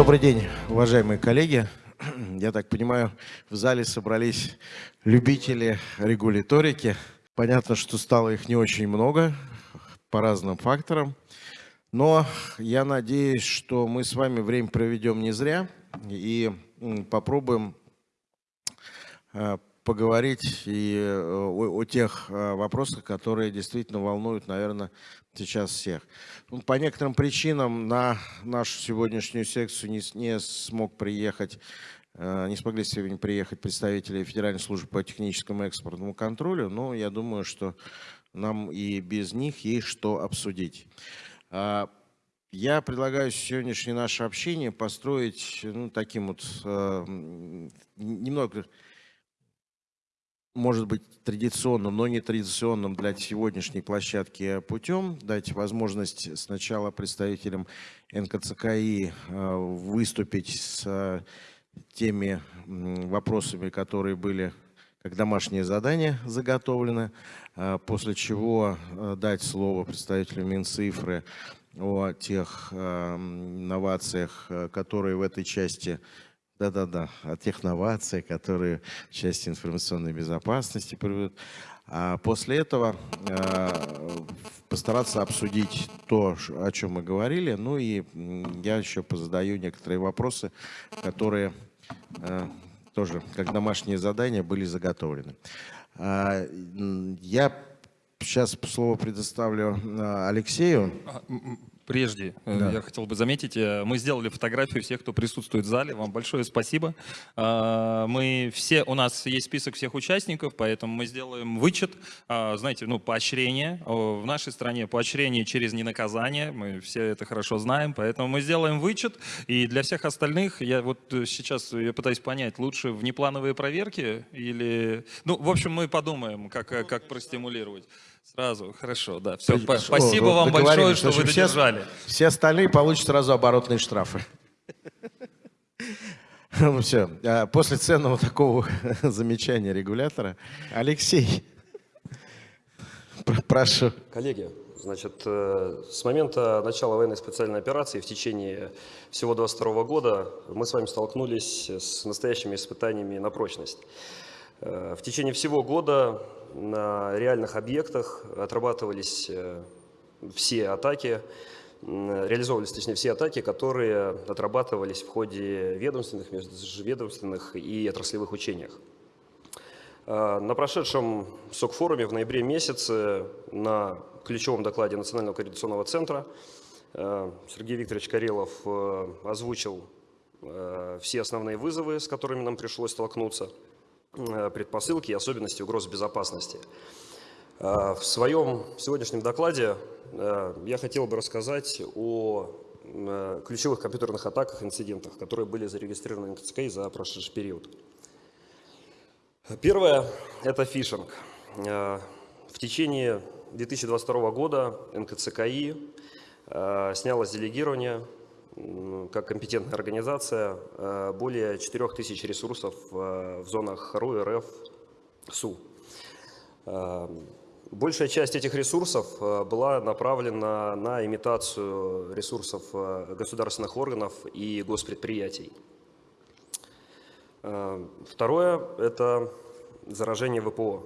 Добрый день, уважаемые коллеги. Я так понимаю, в зале собрались любители регуляторики. Понятно, что стало их не очень много по разным факторам. Но я надеюсь, что мы с вами время проведем не зря и попробуем э, поговорить и э, о, о тех э, вопросах, которые действительно волнуют, наверное, сейчас всех. Ну, по некоторым причинам на нашу сегодняшнюю секцию не, не смог приехать, не смогли сегодня приехать представители Федеральной службы по техническому экспортному контролю, но я думаю, что нам и без них есть что обсудить. А, я предлагаю сегодняшнее наше общение построить ну, таким вот э, немного, может быть, традиционным, но не традиционным для сегодняшней площадки путем. Дать возможность сначала представителям НКЦКИ э, выступить с теми вопросами, которые были как домашнее задание заготовлены, а, после чего дать слово представителю Минцифры о тех новациях, которые в этой части да-да-да, о тех новациях, которые в части информационной безопасности приведут. А после этого э, постараться обсудить то, о чем мы говорили. Ну и я еще позадаю некоторые вопросы, которые э, тоже как домашнее задание были заготовлены. А, я сейчас слово предоставлю а, Алексею. Прежде э, да. я хотел бы заметить, э, мы сделали фотографию всех, кто присутствует в зале. Вам большое спасибо. А, мы все, у нас есть список всех участников, поэтому мы сделаем вычет, а, знаете, ну, поощрение. В нашей стране поощрение через ненаказание, мы все это хорошо знаем, поэтому мы сделаем вычет. И для всех остальных, я вот сейчас я пытаюсь понять, лучше внеплановые проверки или... Ну, в общем, мы подумаем, как, как простимулировать. Сразу, хорошо, да. Все, О, спасибо вам большое, что вы додержали. Все, все остальные получат сразу оборотные штрафы. Ну все, а после ценного такого замечания регулятора, Алексей, прошу. Коллеги, значит, э, с момента начала военной специальной операции в течение всего 22 года мы с вами столкнулись с настоящими испытаниями на прочность. Э, в течение всего года на реальных объектах отрабатывались э, все атаки, реализовывались, точнее, все атаки, которые отрабатывались в ходе ведомственных, межведомственных и отраслевых учениях. Э, на прошедшем СОК-форуме в ноябре месяце на ключевом докладе Национального координационного центра Сергей Викторович Карелов озвучил все основные вызовы, с которыми нам пришлось столкнуться – предпосылки и особенности угроз безопасности. Э, в своем сегодняшнем докладе э, я хотел бы рассказать о ключевых компьютерных атаках, инцидентах, которые были зарегистрированы НКЦКИ за прошедший период. Первое – это фишинг. В течение 2022 года НКЦКИ снялось делегирование как компетентная организация э, более 4000 ресурсов э, в зонах РУ, РФ, СУ. Э, большая часть этих ресурсов была направлена на имитацию ресурсов государственных органов и госпредприятий. Второе – это заражение ВПО.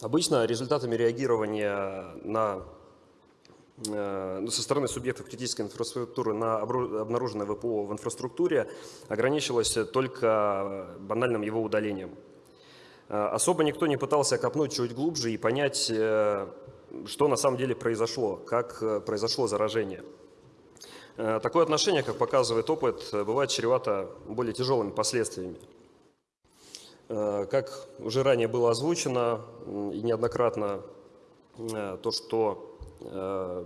Обычно результатами реагирования на со стороны субъектов критической инфраструктуры на обнаруженное ВПО в инфраструктуре ограничилось только банальным его удалением. Э, особо никто не пытался копнуть чуть глубже и понять, э, что на самом деле произошло, как произошло заражение. Такое отношение, как показывает опыт, бывает чревато более тяжелыми последствиями. Как уже ранее было озвучено и неоднократно, то, что Э,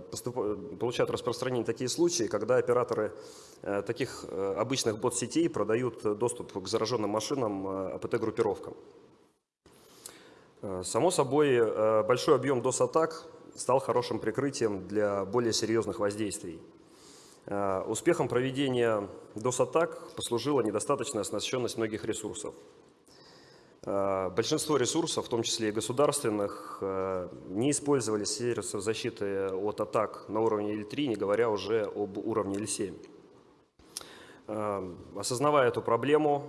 получают распространение такие случаи, когда операторы э, таких э, обычных бот-сетей продают доступ к зараженным машинам АПТ-группировкам. Само собой, большой объем DOS-атак стал хорошим прикрытием для более серьезных воздействий. Успехом проведения DOS-атак послужила недостаточная оснащенность многих ресурсов. Э, большинство ресурсов, в том числе и государственных, э, не использовали сервисов защиты от атак на уровне L3, не говоря уже об уровне L7. Осознавая эту проблему,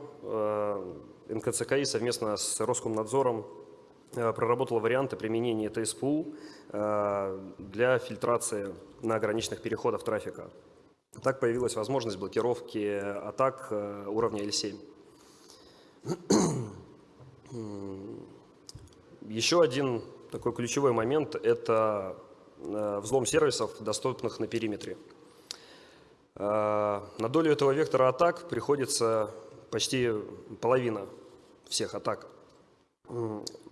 НКЦКИ совместно с Роскомнадзором проработала варианты применения ТСПУ для фильтрации на ограниченных переходах трафика. Так появилась возможность блокировки атак уровня L7. Еще один такой ключевой момент – это э, взлом сервисов, доступных на периметре. Э, на долю этого вектора атак приходится почти половина всех атак.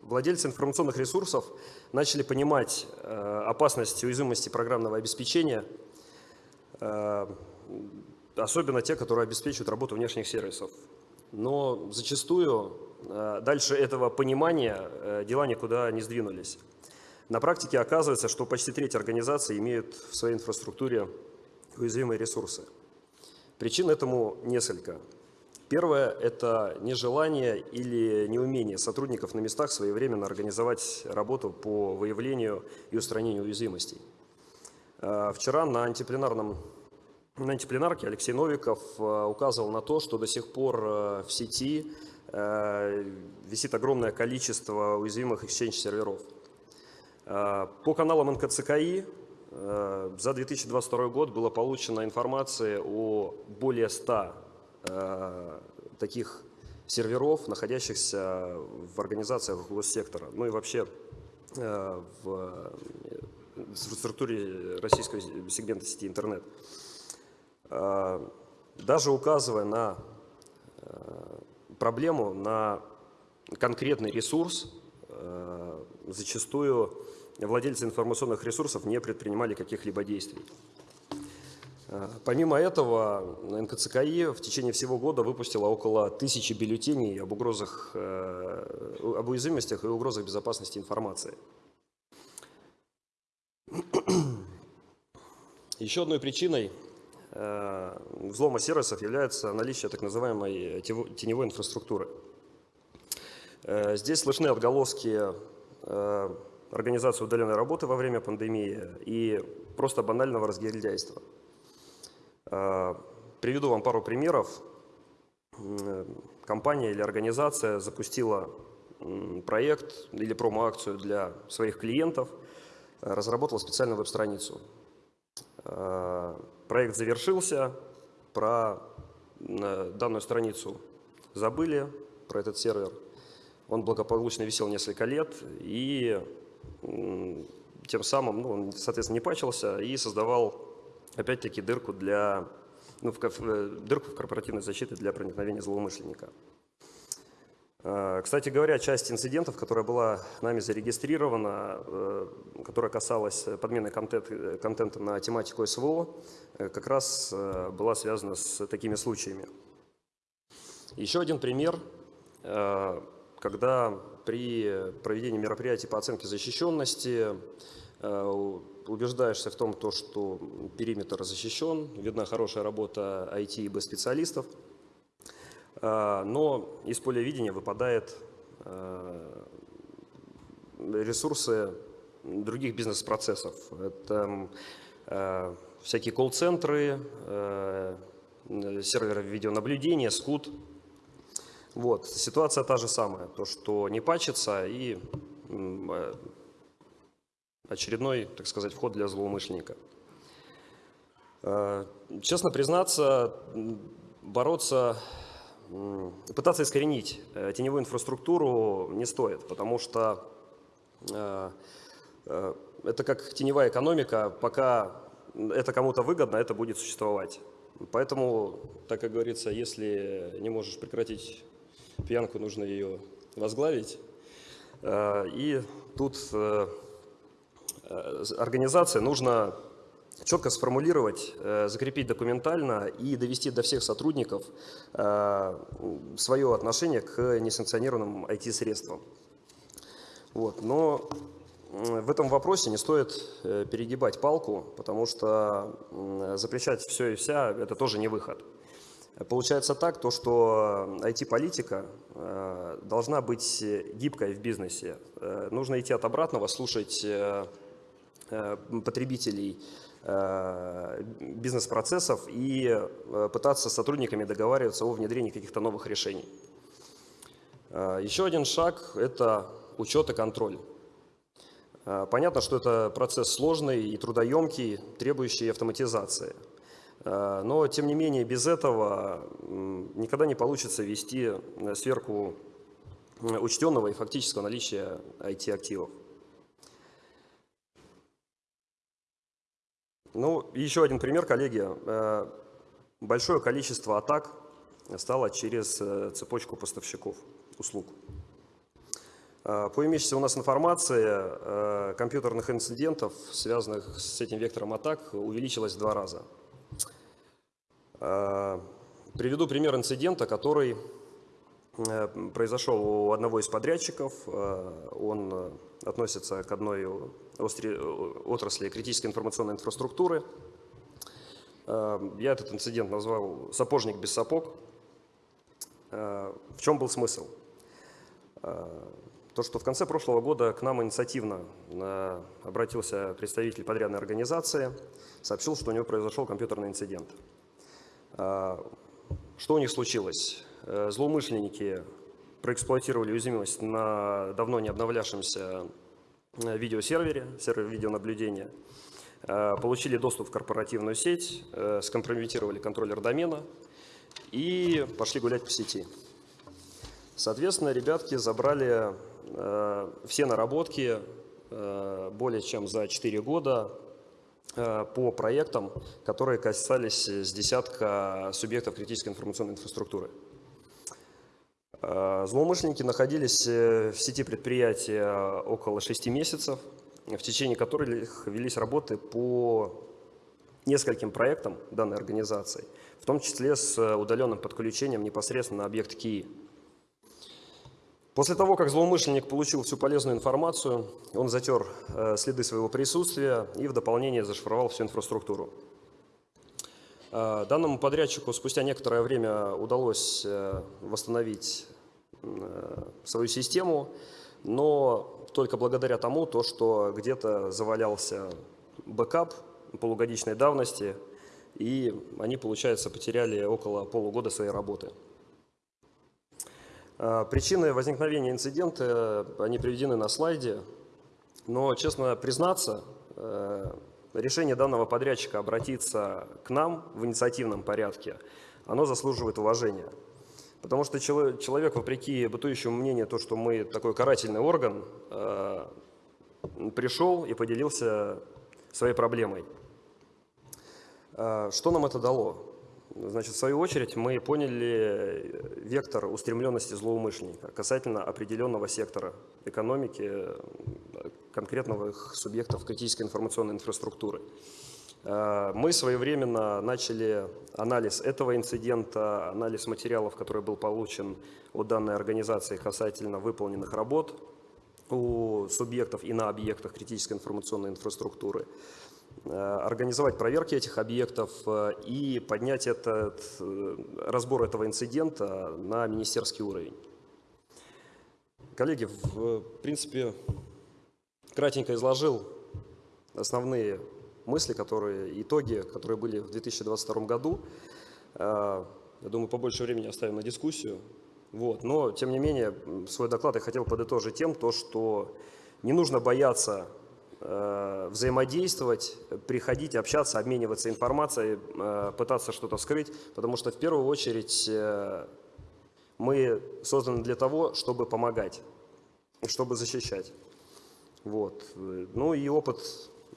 Владельцы информационных ресурсов начали понимать э, опасность уязвимости программного обеспечения, особенно те, которые обеспечивают работу внешних сервисов. Но зачастую Э, дальше этого понимания э, дела никуда не сдвинулись. На практике оказывается, что почти треть организаций имеют в своей инфраструктуре уязвимые ресурсы. Причин этому несколько. Первое – это нежелание или неумение сотрудников на местах своевременно организовать работу по выявлению и устранению уязвимостей. Э, вчера на антипленарном на антипленарке Алексей Новиков указывал на то, что до сих пор в сети Э, висит огромное количество уязвимых Exchange-серверов. Э, по каналам НКЦКИ э, за 2022 год было получено информация о более 100 таких серверов, находящихся в организациях госсектора, ну и вообще в структуре российского сегмента сети интернет. Даже указывая на проблему на конкретный ресурс, э, зачастую владельцы информационных ресурсов не предпринимали каких-либо действий. Э, помимо этого, НКЦКИ в течение всего года выпустила около тысячи бюллетеней об угрозах, э, об уязвимостях и угрозах безопасности информации. Еще одной причиной Э, взлома сервисов является наличие так называемой теневой инфраструктуры. Э, здесь слышны отголоски э, организации удаленной работы во время пандемии и просто банального разгильдяйства. Приведу вам пару примеров. Компания или организация запустила проект или промо-акцию для своих клиентов, разработала специальную веб-страницу. Проект завершился, про э, данную страницу забыли, про этот сервер. Он благополучно висел несколько лет и тем самым, ну, он, соответственно, не пачился и создавал опять-таки дырку для ну, в, э, дырку в корпоративной защите для проникновения злоумышленника. Э, кстати говоря, часть инцидентов, которая была нами зарегистрирована, э, которая касалась подмены контент, контента на тематику СВО, э, как раз была связана с такими случаями. Еще один пример, когда при проведении мероприятий по оценке защищенности убеждаешься в том, что периметр защищен, видна хорошая работа IT и B-специалистов – а, но из поля видения выпадают а, ресурсы других бизнес-процессов. Это а, всякие колл-центры, серверы видеонаблюдения, скут. Вот. Ситуация та же самая, то, что не пачется и очередной, так сказать, вход для злоумышленника. Честно признаться, бороться пытаться искоренить э, теневую инфраструктуру не стоит, потому что э, э, это как теневая экономика, пока это кому-то выгодно, это будет существовать. Поэтому, так как говорится, если не можешь прекратить пьянку, нужно ее возглавить. И тут организация нужно четко сформулировать, э, закрепить документально и довести до всех сотрудников э, свое отношение к несанкционированным IT-средствам. Вот. Но в этом вопросе не стоит э, перегибать палку, потому что запрещать все и вся – это тоже не выход. Получается так, то, что IT-политика должна быть гибкой в бизнесе. Нужно идти от обратного, слушать потребителей, бизнес-процессов и пытаться с сотрудниками договариваться о внедрении каких-то новых решений. Еще один шаг – это учет и контроль. Понятно, что это процесс сложный и трудоемкий, требующий автоматизации. Но, тем не менее, без этого никогда не получится вести сверху учтенного и фактического наличия IT-активов. Ну, еще один пример, коллеги. Э, большое количество атак стало через э, цепочку поставщиков услуг. Э, по имеющейся у нас информации, компьютерных инцидентов, связанных с этим вектором атак, увеличилось в два раза. Приведу пример инцидента, который произошел у одного из подрядчиков. Он относится к одной отрасли критической информационной инфраструктуры. Я этот инцидент назвал «сапожник без сапог». В чем был смысл? То, что в конце прошлого года к нам инициативно обратился представитель подрядной организации, сообщил, что у него произошел компьютерный инцидент. Что у них случилось? Э, злоумышленники проэксплуатировали уязвимость на давно не обновлявшемся э, видеосервере, сервере видеонаблюдения, э, получили доступ в корпоративную сеть, скомпрометировали контроллер домена и пошли гулять по сети. Соответственно, ребятки забрали все наработки более чем за 4 года по проектам, которые касались с десятка субъектов критической информационной инфраструктуры. Э, злоумышленники находились э, в сети предприятия около 6 месяцев, в течение которых велись работы по нескольким проектам данной организации, в том числе с удаленным подключением непосредственно на объект КИИ. После того, как злоумышленник получил всю полезную информацию, он затер э, следы своего присутствия и в дополнение зашифровал всю инфраструктуру. Данному подрядчику спустя некоторое время удалось восстановить Э, свою систему, но только благодаря тому, то, что где-то завалялся бэкап полугодичной давности, и они, получается, потеряли около полугода своей работы. Э, причины возникновения инцидента, они приведены на слайде, но, честно признаться, э, решение данного подрядчика обратиться к нам в инициативном порядке, оно заслуживает уважения. Потому что человек, вопреки бытующему мнению, то, что мы такой карательный орган, э, пришел и поделился своей проблемой. Э, что нам это дало? Значит, в свою очередь мы поняли вектор устремленности злоумышленника касательно определенного сектора экономики, конкретного субъектов критической информационной инфраструктуры. Э, мы своевременно начали анализ этого инцидента, анализ материалов, который был получен от данной организации касательно выполненных работ у субъектов и на объектах критической информационной инфраструктуры, э, организовать проверки этих объектов э, и поднять этот, разбор этого инцидента на министерский уровень. Коллеги, в принципе, кратенько изложил основные мысли, которые, итоги, которые были в 2022 году. Э, я думаю, побольше времени оставим на дискуссию. Вот. Но, тем не менее, свой доклад я хотел подытожить тем, то, что не нужно бояться э, взаимодействовать, приходить, общаться, обмениваться информацией, э, пытаться что-то скрыть, потому что в первую очередь мы созданы для того, чтобы помогать, чтобы защищать. Вот. Ну и опыт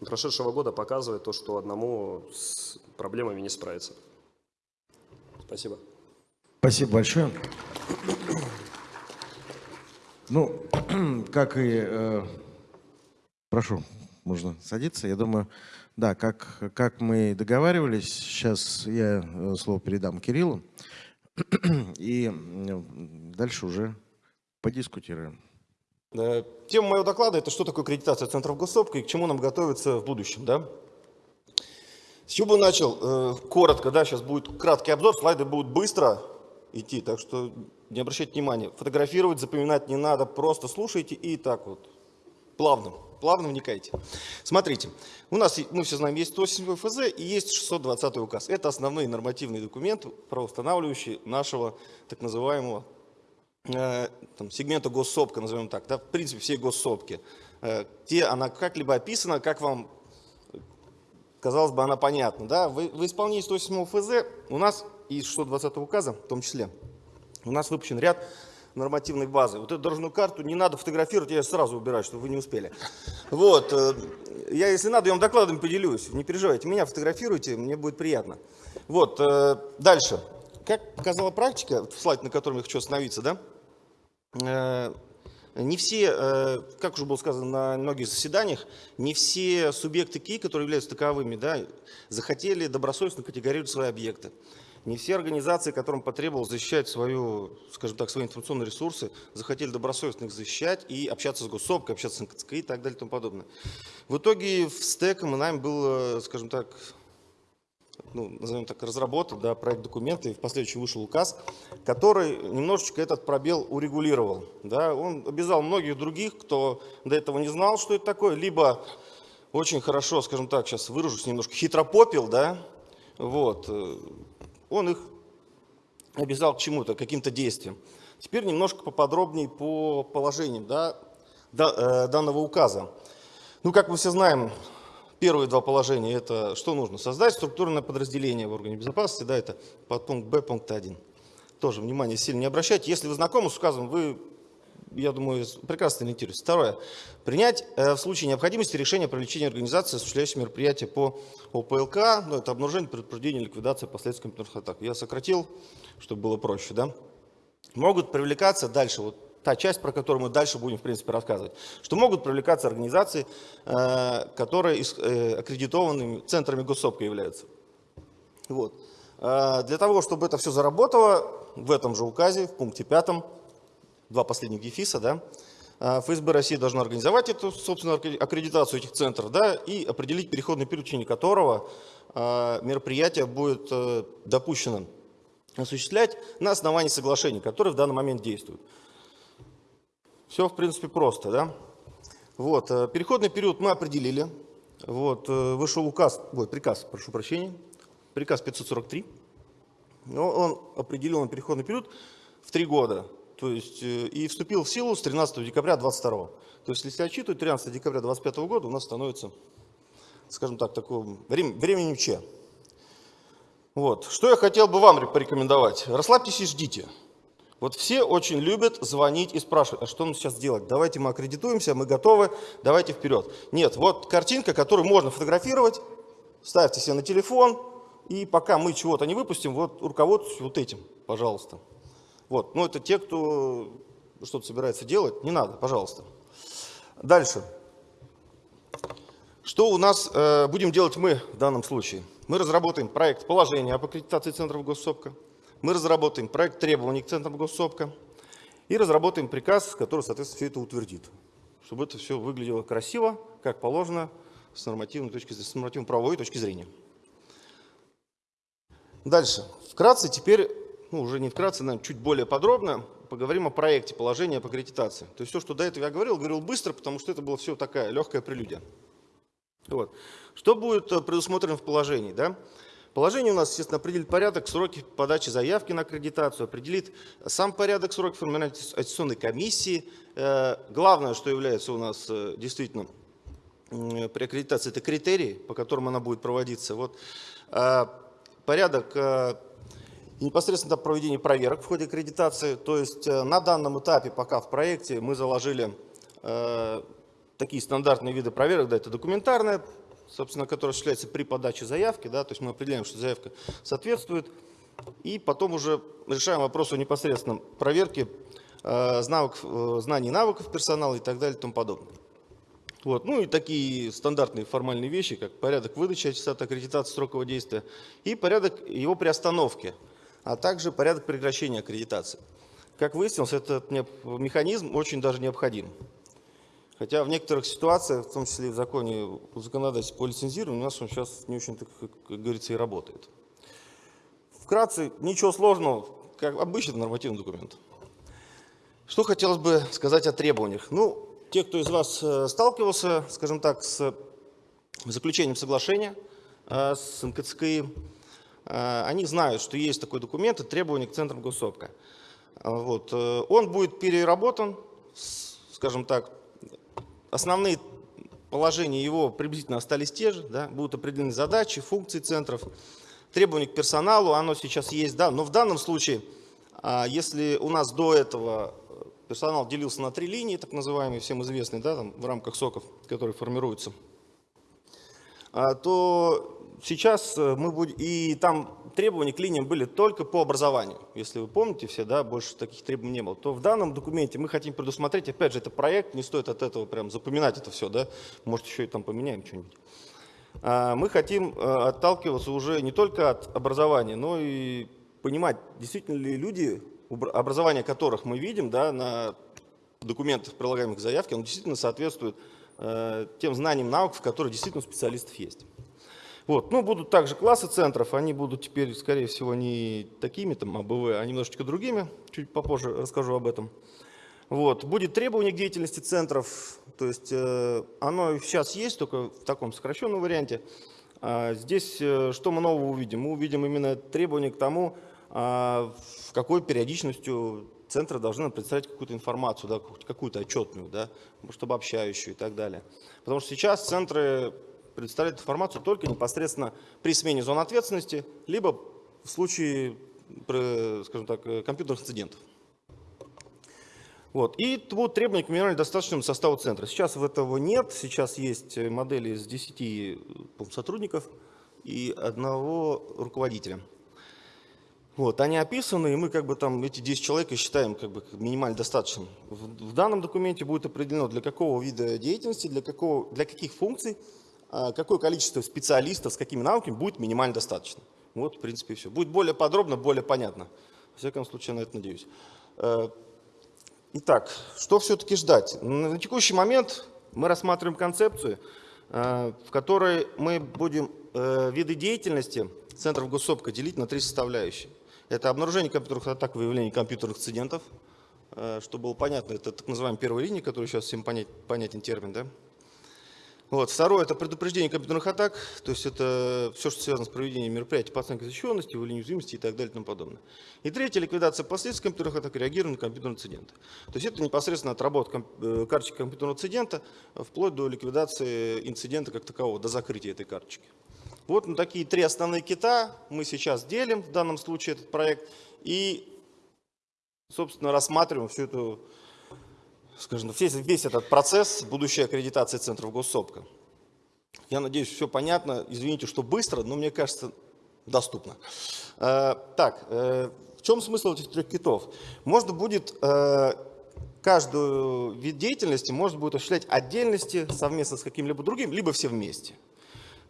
прошедшего года показывает то, что одному с проблемами не справиться. Спасибо. Спасибо большое. Ну, как и... Э, прошу, можно садиться. Я думаю, да, как, как мы договаривались, сейчас я э, слово передам Кириллу, и дальше уже подискутируем. Тема моего доклада – это что такое аккредитация центров госсопка и к чему нам готовиться в будущем. Да? С чего бы начал? Э, коротко, да, сейчас будет краткий обзор, слайды будут быстро идти, так что не обращайте внимания. Фотографировать, запоминать не надо, просто слушайте и так вот, плавным. Плавно вникайте. Смотрите, у нас, мы все знаем, есть 187 ФЗ и есть 620 указ. Это основные нормативные документы, правоустанавливающие нашего так называемого э, там, сегмента госсопка, назовем так, да, в принципе, все госсопки, э, где она как-либо описана, как вам, казалось бы, она понятна. Да? В, в исполнении 187 ФЗ у нас и 620 указа в том числе, у нас выпущен ряд нормативной базы. Вот эту дорожную карту не надо фотографировать, я ее сразу убираю, чтобы вы не успели. Вот. э, Я, если надо, я вам докладом поделюсь. Не переживайте, меня фотографируйте, мне будет приятно. Вот. э, Дальше. Как показала практика, слайд, на котором я хочу остановиться, да? Э, Не все, как уже было сказано на многих заседаниях, не все субъекты КИ, которые являются таковыми, да, захотели добросовестно категорировать свои объекты. Не все организации, которым потребовалось защищать свою, скажем так, свои информационные ресурсы, захотели добросовестно их защищать и общаться с госсопкой, общаться с НКЦК и так далее и тому подобное. В итоге в стеком и нами был, скажем так, ну, назовем так, разработан да, проект документа, и в последующем вышел указ, который немножечко этот пробел урегулировал. Да. Он обязал многих других, кто до этого не знал, что это такое, либо очень хорошо, скажем так, сейчас выражусь немножко, хитропопил, да, вот, он их обязал к чему-то, к каким-то действиям. Теперь немножко поподробнее по положениям да, э, данного указа. Ну, как мы все знаем, первые два положения – это что нужно? Создать структурное подразделение в органе безопасности, да, это подпункт Б, пункт 1. Тоже внимание сильно не обращайте. Если вы знакомы с указом, вы, я думаю, прекрасно ориентируетесь. Второе. Принять э, в случае необходимости решение о привлечении организации, осуществляющей мероприятия по ОПЛК, ну, это обнаружение, предупреждение, ликвидация последствий компьютерных атак. Я сократил, чтобы было проще, да. Могут привлекаться дальше, вот та часть, про которую мы дальше будем, в принципе, рассказывать, что могут привлекаться организации, э, которые э, аккредитованными центрами госсопка являются. Вот. Для того, чтобы это все заработало, в этом же указе, в пункте пятом, два последних дефиса, да, ФСБ России должна организовать эту, собственно, аккредитацию этих центров, да, и определить переходный период, в течение которого мероприятие будет допущено осуществлять на основании соглашений, которые в данный момент действуют. Все, в принципе, просто, да? Вот, э, переходный период мы определили. Вот, э, вышел указ, ой, приказ, прошу прощения, приказ 543. Но он определил на переходный период в три года. То есть, э, и вступил в силу с 13 декабря 2022. То есть, если отчитывать, 13 декабря 2025 года у нас становится, скажем так, такое временем Че. Вот. Что я хотел бы вам порекомендовать? Расслабьтесь и ждите. Вот все очень любят звонить и спрашивать, а что нам сейчас делать? Давайте мы аккредитуемся, мы готовы, давайте вперед. Нет, вот картинка, которую можно фотографировать, ставьте себе на телефон, и пока мы чего-то не выпустим, вот руководствуйтесь вот этим, пожалуйста. Вот, ну это те, кто что-то собирается делать, не надо, пожалуйста. Дальше. Что у нас э, будем делать мы в данном случае? Мы разработаем проект положения об аккредитации центров госсопка. Мы разработаем проект требований к центрам госсопка и разработаем приказ, который, соответственно, все это утвердит, чтобы это все выглядело красиво, как положено, с нормативной точки, с нормативно-правовой точки зрения. Дальше. Вкратце теперь, ну уже не вкратце, наверное, чуть более подробно поговорим о проекте положения по аккредитации. То есть все, что до этого я говорил, говорил быстро, потому что это было все такая легкая прелюдия. Вот. Что будет э, предусмотрено в положении? Да? Положение у нас, естественно, определит порядок, сроки подачи заявки на аккредитацию, определит сам порядок сроков формирования аттестационной комиссии. Э, главное, что является у нас э, действительно при аккредитации, это критерии, по которым она будет проводиться. Вот порядок непосредственно проведения проверок в ходе аккредитации. То есть на данном этапе, пока в проекте, мы заложили такие стандартные виды проверок, да, это документарная собственно, который осуществляется при подаче заявки, да, то есть мы определяем, что заявка соответствует, и потом уже решаем вопрос о непосредственном проверке э, навыков, э, знаний навыков персонала и так далее и тому подобное. Вот. Ну и такие стандартные формальные вещи, как порядок выдачи аттестата аккредитации срокового действия и порядок его приостановки, а также порядок прекращения аккредитации. Как выяснилось, этот механизм очень даже необходим. Хотя в некоторых ситуациях, в том числе и в законе о законодательстве по лицензированию, у нас он сейчас не очень, как говорится, и работает. Вкратце, ничего сложного, как обычный нормативный документ. Что хотелось бы сказать о требованиях? Ну, те, кто из вас э, сталкивался, скажем так, с заключением соглашения э, с НКЦКИ, они знают, что есть такой документ, это требование к центрам госсопка. Вот. Он будет переработан, скажем так, основные положения его приблизительно остались те же, да, будут определены задачи, функции центров, требования к персоналу, оно сейчас есть, да, но в данном случае, а, если у нас до этого персонал делился на три линии, так называемые, всем известные, да, там, в рамках соков, которые формируются, а, то сейчас э, мы будем, и там требования к линиям были только по образованию. Если вы помните все, да, больше таких требований не было. То в данном документе мы хотим предусмотреть, опять же, это проект, не стоит от этого прям запоминать это все, да, может еще и там поменяем что-нибудь. А, мы хотим э, отталкиваться уже не только от образования, но и понимать, действительно ли люди, образование которых мы видим да, на документах, прилагаемых к заявке, оно действительно соответствует э, тем знаниям наук, в которых действительно у специалистов есть. Вот. Ну, будут также классы центров, они будут теперь, скорее всего, не такими, там, АБВ, а немножечко другими, чуть попозже расскажу об этом. Вот. Будет требование к деятельности центров, то есть э, оно сейчас есть, только в таком сокращенном варианте. А здесь э, что мы нового увидим? Мы увидим именно требования к тому, э, в какой периодичностью центры должны представлять какую-то информацию, да, какую-то отчетную, да, может обобщающую и так далее. Потому что сейчас центры предоставляют информацию только непосредственно при смене зон ответственности, либо в случае, скажем так, э, компьютерных инцидентов. Вот. И будут требования к минимально достаточному составу центра. Сейчас этого нет, сейчас есть э, модели из 10 э, сотрудников и одного руководителя. Вот, они описаны, и мы как бы там эти 10 человек считаем как бы минимально достаточным. В, в данном документе будет определено, для какого вида деятельности, для, какого, для каких функций, какое количество специалистов с какими навыками будет минимально достаточно. Вот, в принципе, все. Будет более подробно, более понятно. В всяком случае, на это надеюсь. Э, Итак, что все-таки ждать? На текущий момент мы рассматриваем концепцию, э, в которой мы будем э, виды деятельности центров госсопка делить на три составляющие. Это обнаружение компьютерных атак, выявление компьютерных инцидентов. Чтобы было понятно, это так называемая первая линия, которая сейчас всем понятен термин. Да? Вот. Второе – это предупреждение компьютерных атак, то есть это все, что связано с проведением мероприятий по оценке защищенности, выявлению уязвимости и так далее и тому подобное. И третье – ликвидация последствий компьютерных атак реагирование на компьютерные инциденты. То есть это непосредственно отработка э, карточки компьютерного инцидента вплоть до ликвидации инцидента как такового, до закрытия этой карточки. Вот на такие три основные кита мы сейчас делим в данном случае этот проект и, собственно, рассматриваем всю эту скажем, весь, весь этот процесс будущей аккредитации центров госсопка. Я надеюсь, все понятно. Извините, что быстро, но мне кажется, доступно. Э, так, э, в чем смысл этих трех китов? Можно будет э, каждую вид деятельности можно будет осуществлять отдельности совместно с каким-либо другим, либо все вместе.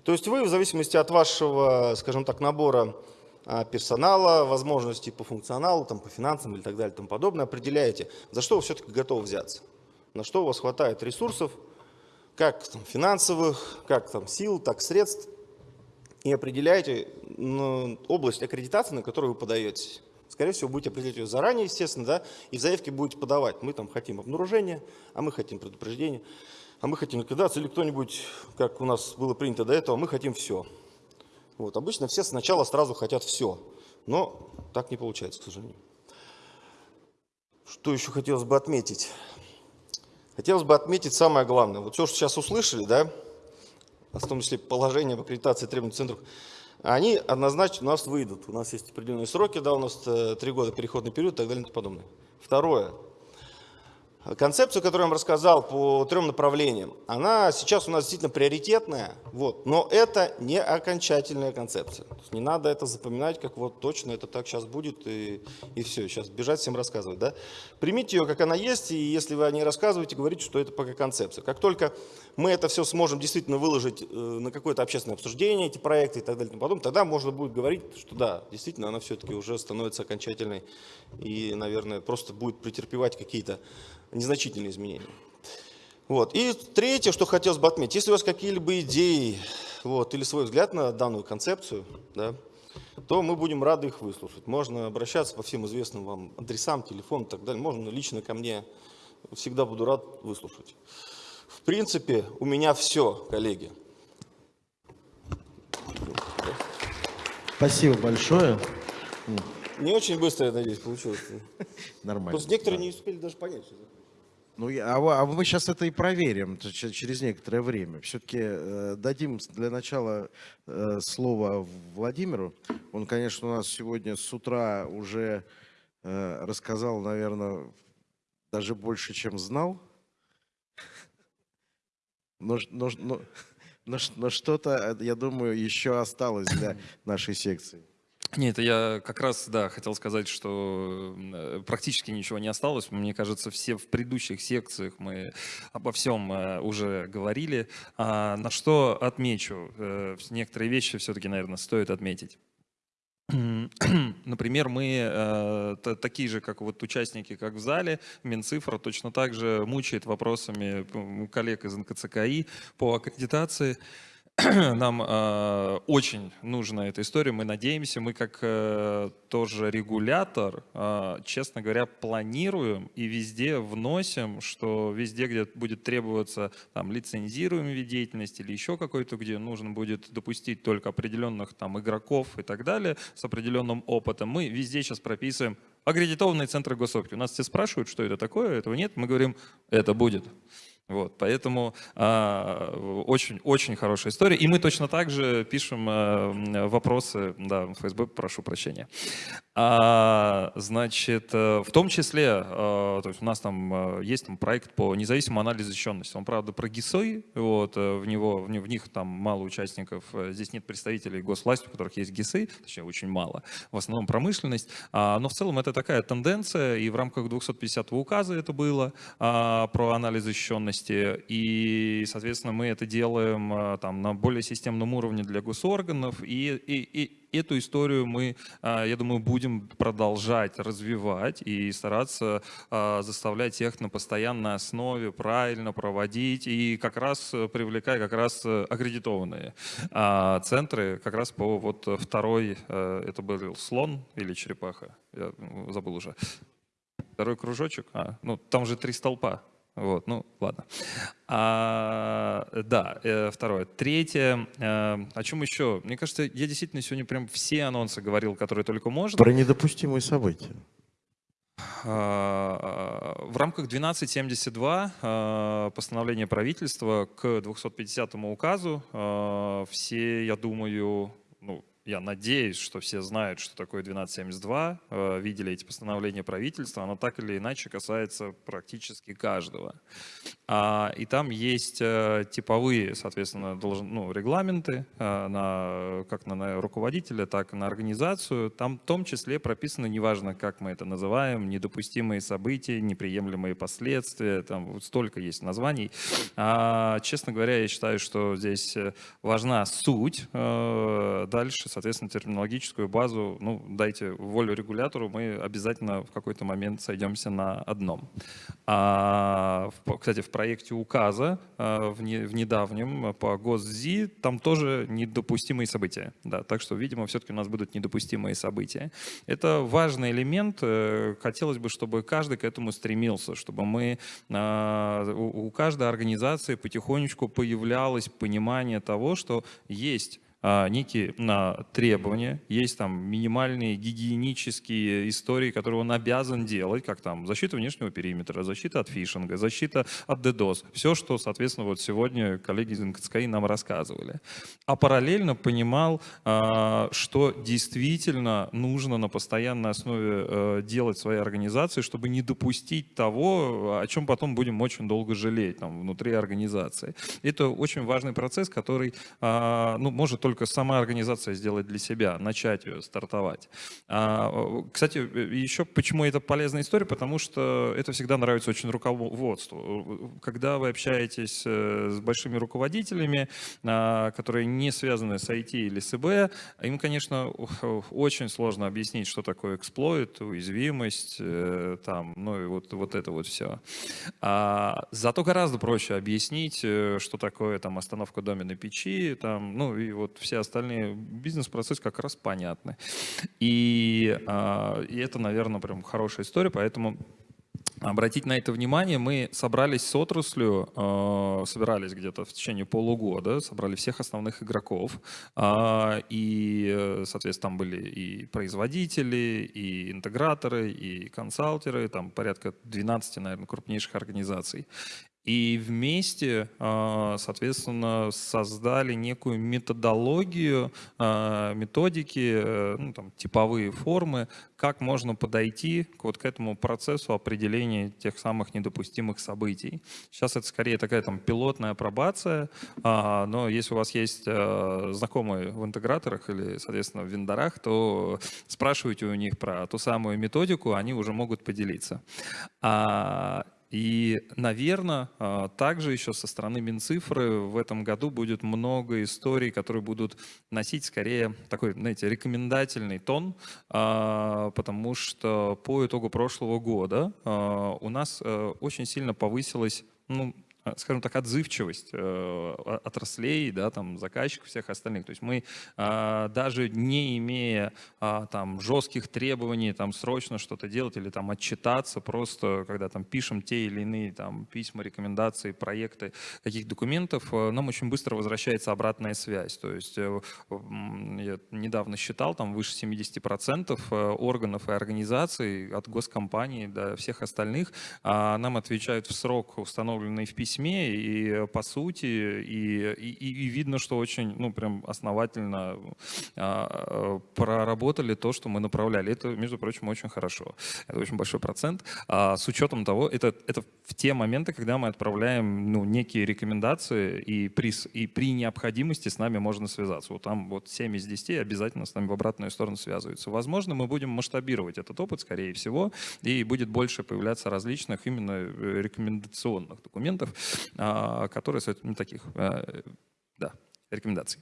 То есть вы в зависимости от вашего, скажем так, набора персонала, возможностей по функционалу, там, по финансам и так далее тому подобное, определяете, за что вы все-таки готовы взяться, на что у вас хватает ресурсов, как там, финансовых, как там, сил, так средств, и определяете ну, область аккредитации, на которую вы подаетесь. Скорее всего, будете определять ее заранее, естественно, да, и в заявке будете подавать. Мы там хотим обнаружение, а мы хотим предупреждение, а мы хотим ликвидацию, или кто-нибудь, как у нас было принято до этого, мы хотим все. Вот, обычно все сначала сразу хотят все, но так не получается, к сожалению. Что еще хотелось бы отметить? Хотелось бы отметить самое главное. Вот все, что сейчас услышали, да, в том числе положение об аккредитации требований центров, они однозначно у нас выйдут. У нас есть определенные сроки, да, у нас э, три года переходный период и так далее и тому подобное. Второе. Концепцию, которую я вам рассказал по трем направлениям, она сейчас у нас действительно приоритетная, вот, но это не окончательная концепция. не надо это запоминать, как вот точно это так сейчас будет и, и все, сейчас бежать всем рассказывать. Да? Примите ее, как она есть, и если вы о ней рассказываете, говорите, что это пока концепция. Как только мы это все сможем действительно выложить э, на какое-то общественное обсуждение, эти проекты и так далее, и тому тогда можно будет говорить, что да, действительно она все-таки уже становится окончательной и, наверное, просто будет претерпевать какие-то незначительные изменения. Вот. И третье, что хотелось бы отметить, если у вас какие-либо идеи вот, или свой взгляд на данную концепцию, да, то мы будем рады их выслушать. Можно обращаться по всем известным вам адресам, телефонам и так далее. Можно лично ко мне всегда буду рад выслушать. В принципе, у меня все, коллеги. Спасибо большое. Не очень быстро, я надеюсь, получилось. Нормально. Просто некоторые не успели даже понять. Что. Ну, а, а мы сейчас это и проверим через некоторое время. Все-таки дадим с- для начала э, слово Владимиру. Он, конечно, у нас сегодня с утра уже э, рассказал, наверное, даже больше, чем знал. Но, но, но, но но что-то, э, я думаю, еще осталось для нашей секции. Нет, я как раз, да, хотел сказать, что э, практически ничего не осталось. Мне кажется, все в предыдущих секциях мы обо всем э, уже говорили. А на что отмечу? Э, Некоторые вещи все-таки, наверное, стоит отметить. Например, мы э, та- такие же, как вот участники, как в зале, Минцифра точно так же мучает вопросами коллег из НКЦКИ по аккредитации. Нам э, очень нужна эта история, мы надеемся, мы как э, тоже регулятор, э, честно говоря, планируем и везде вносим, что везде, где будет требоваться там лицензируемый вид деятельности или еще какой-то, где нужно будет допустить только определенных там игроков и так далее с определенным опытом, мы везде сейчас прописываем аккредитованные центры госопки. У нас все спрашивают, что это такое, этого нет, мы говорим, это будет. Вот, поэтому очень-очень хорошая история. И мы точно так же пишем а, м, вопросы, да, ФСБ, прошу прощения. А, значит, э, в том числе, а, то есть у нас там э, есть там проект по независимому анализу защищенности. Он, правда, про ГИСы, вот, э, в, него, в, в них там мало участников, э, здесь нет представителей госвласти, у которых есть ГИСы, точнее, очень мало, в основном промышленность. А, но в целом это такая тенденция, и в рамках 250 указа это было а, про анализ защищенности, и, соответственно, мы это делаем а, там на более системном уровне для госорганов, и, и, и эту историю мы, а, я думаю, будем продолжать развивать и стараться а, заставлять их на постоянной основе правильно проводить и как раз привлекая как раз аккредитованные центры, как раз по вот второй, это был слон или черепаха, я забыл уже. Второй кружочек, а, ну там же три столпа. Вот, ну ладно. А, да, э, второе. Третье. э, о чем еще? Мне кажется, я действительно сегодня прям все анонсы говорил, которые только можно. Про недопустимые события. А, В рамках 1272 а, постановления правительства к 250 указу а, все, я думаю, я надеюсь, что все знают, что такое 1272, а, видели эти постановления правительства, оно так или иначе касается практически каждого. А, И там есть э, типовые, соответственно, должен, ну, регламенты э, на, как на, руководителя, так и на организацию. Там в том числе прописано, неважно, как мы это называем, недопустимые события, неприемлемые последствия, там вот столько есть названий. А, честно говоря, я считаю, что здесь э, важна суть. Э, Дальше, терминологическую базу, ну, дайте волю регулятору, мы обязательно в какой-то момент сойдемся на одном. А, кстати, в проекте указа а, в, не- в недавнем по ГосЗИ там тоже недопустимые события. Да, так что, видимо, все-таки у нас будут недопустимые события. Это важный элемент. э, Хотелось бы, чтобы каждый к этому стремился, чтобы мы а, у каждой организации потихонечку появлялось понимание того, что есть некие на, требования, есть там минимальные гигиенические истории, которые он обязан делать, как там защита внешнего периметра, защита от фишинга, защита от DDoS. Все, что, соответственно, вот сегодня коллеги из НКЦКИ нам рассказывали. А параллельно понимал, а, что действительно нужно на постоянной основе э, делать своей организации, чтобы не допустить того, о чем потом будем очень долго жалеть там, внутри организации. Это очень важный процесс, который а, ну, может только сама организация сделать для себя, начать ее, стартовать. А, э, Кстати, еще почему это полезная история, потому что это всегда нравится очень руководству. Когда вы общаетесь э, с большими руководителями, а, которые не связаны с IT или с ИБ, им, конечно, очень сложно объяснить, что такое эксплойт, уязвимость, э, там, ну и вот, вот это вот все. А, зато гораздо проще объяснить, э, что такое там остановка доменной печи, там, ну и вот все остальные бизнес-процессы как раз понятны. И, а, и это, наверное, прям хорошая история, поэтому обратить на это внимание. Мы собрались с отраслью, э, собирались где-то в течение полугода, собрали всех основных игроков. Э, и, соответственно, там были и производители, и интеграторы, и консалтеры, там порядка 12, наверное, крупнейших организаций. И вместе, а, соответственно, создали некую методологию, а, методики, э, ну, там, типовые формы, как можно подойти к вот к этому процессу определения тех самых недопустимых событий. Сейчас это скорее такая там пилотная апробация, а, но если у вас есть знакомые в интеграторах или, соответственно, в вендорах, то спрашивайте у них про ту самую методику, они уже могут поделиться. И, наверное, а, также еще со стороны Минцифры в этом году будет много историй, которые будут носить скорее такой, знаете, рекомендательный тон, а, потому что по итогу прошлого года а, у нас э, очень сильно повысилась ну, скажем так, отзывчивость э, отраслей, да, там, заказчиков всех остальных. То есть мы а, даже не имея а, там жестких требований там срочно что-то делать или там отчитаться, просто когда там пишем те или иные там письма, рекомендации, проекты, каких документов, э, нам очень быстро возвращается обратная связь. То есть я недавно считал, там выше 70% органов и организаций от госкомпаний до всех остальных а, нам отвечают в срок, установленный в письме, письме, и э, по сути, и, и, и видно, что очень, ну, прям основательно а, проработали то, что мы направляли. Это, между прочим, очень хорошо. Это очень большой процент. А с учетом того, это, это в те моменты, когда мы отправляем ну, некие рекомендации, и при, и при необходимости с нами можно связаться. Вот там вот 7 из 10 обязательно с нами в обратную сторону связываются. Возможно, мы будем масштабировать этот опыт, скорее всего, и будет больше появляться различных именно э, рекомендационных документов, а, которые, ну, таких, э, да, рекомендаций.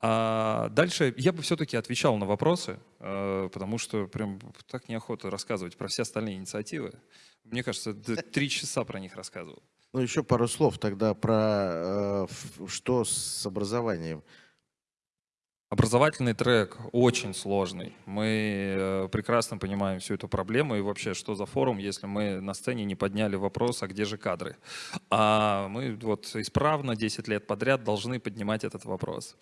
А дальше я бы все-таки отвечал на вопросы, э, потому что прям так неохота рассказывать про все остальные инициативы. Мне кажется, три часа про них рассказывал. Ну, еще пару слов тогда про э, что с образованием. Образовательный трек очень сложный. Мы э, прекрасно понимаем всю эту проблему и вообще, что за форум, если мы на сцене не подняли вопрос, а где же кадры. А мы вот исправно 10 лет подряд должны поднимать этот вопрос.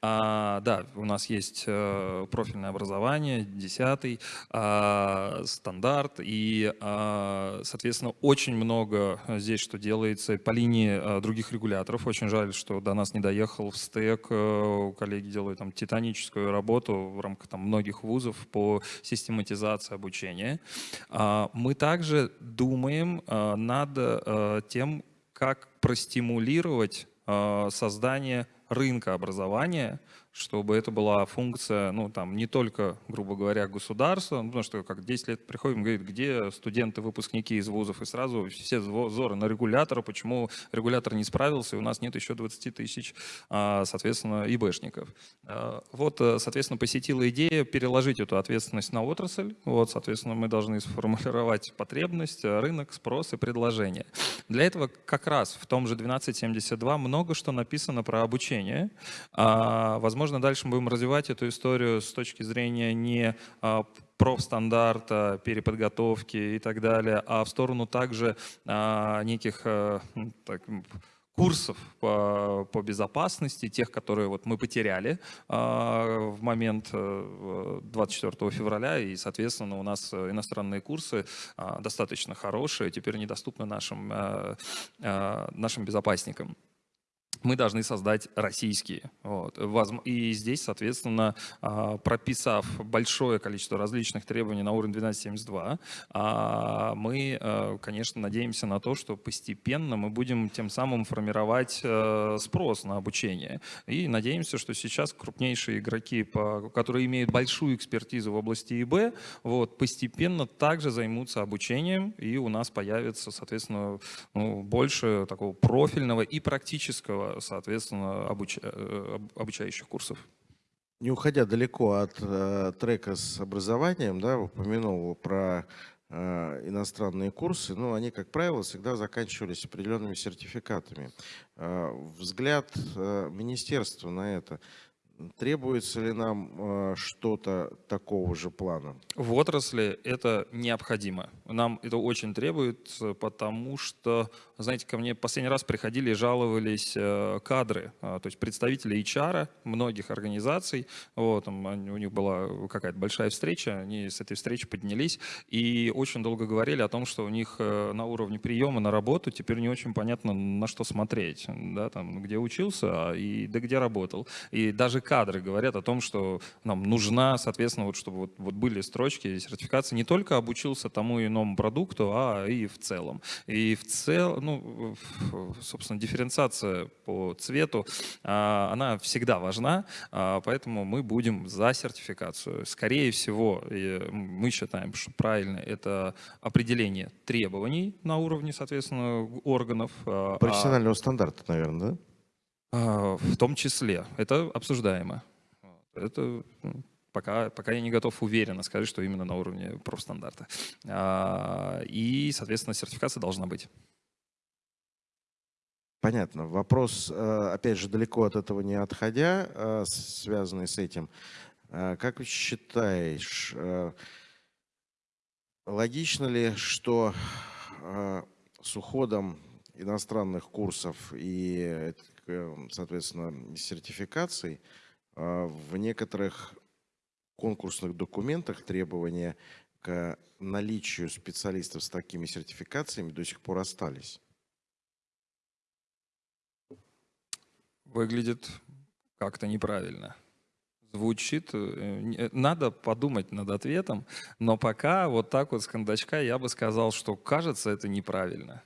А, да, у нас есть э, профильное образование, 10 а, стандарт, и, а, соответственно, очень много здесь, что делается по линии а, других регуляторов. Очень жаль, что до нас не доехал в стек, э, коллеги делают там титаническую работу в рамках там, многих вузов по систематизации обучения. А, мы также думаем а, над а, тем, как простимулировать создание рынка образования, чтобы это была функция, ну, там, не только, грубо говоря, государства, ну, потому что как 10 лет приходим, говорит, где студенты, выпускники из вузов, и сразу все взоры на регулятора, почему регулятор не справился, и у нас нет еще 20 тысяч, а, соответственно, ИБшников. А, вот, э, соответственно, посетила идея переложить эту ответственность на отрасль, вот, соответственно, мы должны сформулировать потребность, рынок, спрос и предложение. Для этого как раз в том же 1272 много что написано про обучение, а, возможно, Возможно, дальше мы будем развивать эту историю с точки зрения не а, профстандарта, переподготовки и так далее, а в сторону также а, неких а, так, курсов по, по безопасности, тех, которые вот мы потеряли а, в момент 24 э, февраля, и, соответственно, у нас иностранные курсы достаточно хорошие, теперь недоступны нашим, а, нашим безопасникам мы должны создать российские. Вот. И здесь, соответственно, а, прописав большое количество различных требований на уровне 1272, а, мы, а, конечно, надеемся на то, что постепенно мы будем тем самым формировать э, спрос на обучение. И надеемся, что сейчас крупнейшие игроки, которые имеют большую экспертизу в области ИБ, вот, постепенно также займутся обучением, и у нас появится, соответственно, ну, больше такого профильного и практического соответственно, обуч... Э, обучающих курсов. Не уходя далеко от э, трека с образованием, да, упомянул про э, иностранные курсы, но они, как правило, всегда заканчивались определенными сертификатами. Э, взгляд э, министерства на это, требуется ли нам э, что-то такого же плана? В отрасли это необходимо. Нам это очень требуется, потому что, знаете, ко мне последний раз приходили и жаловались э, кадры, э, то есть представители HR многих организаций. Вот, там, у них была какая-то большая встреча, они с этой встречи поднялись и очень долго говорили о том, что у них на уровне приема на работу теперь не очень понятно, на что смотреть, да, там, где учился а и да где работал. И даже кадры говорят о том, что нам нужна, соответственно, вот, чтобы вот, вот были строчки сертификации не только обучился тому и иному продукту, а и в целом. И в целом, ну, собственно, дифференциация по цвету, а, она всегда важна, а, поэтому мы будем за сертификацию. Скорее всего, мы считаем, что правильно это определение требований на уровне, соответственно, органов. А, Профессионального стандарта, наверное, да? В том числе. Это обсуждаемо. Это пока, пока я не готов уверенно сказать, что именно на уровне профстандарта. И, соответственно, сертификация должна быть. Понятно. Вопрос, э, опять же, далеко от этого не отходя, э, связанный с этим. Э, как считаешь, логично ли, что с уходом иностранных курсов и соответственно, сертификаций, а, в некоторых конкурсных документах требования к наличию специалистов с такими сертификациями до сих пор остались. Выглядит как-то неправильно. Звучит, э, э, надо подумать над ответом, но пока вот так вот с кондачка я бы сказал, что кажется это неправильно.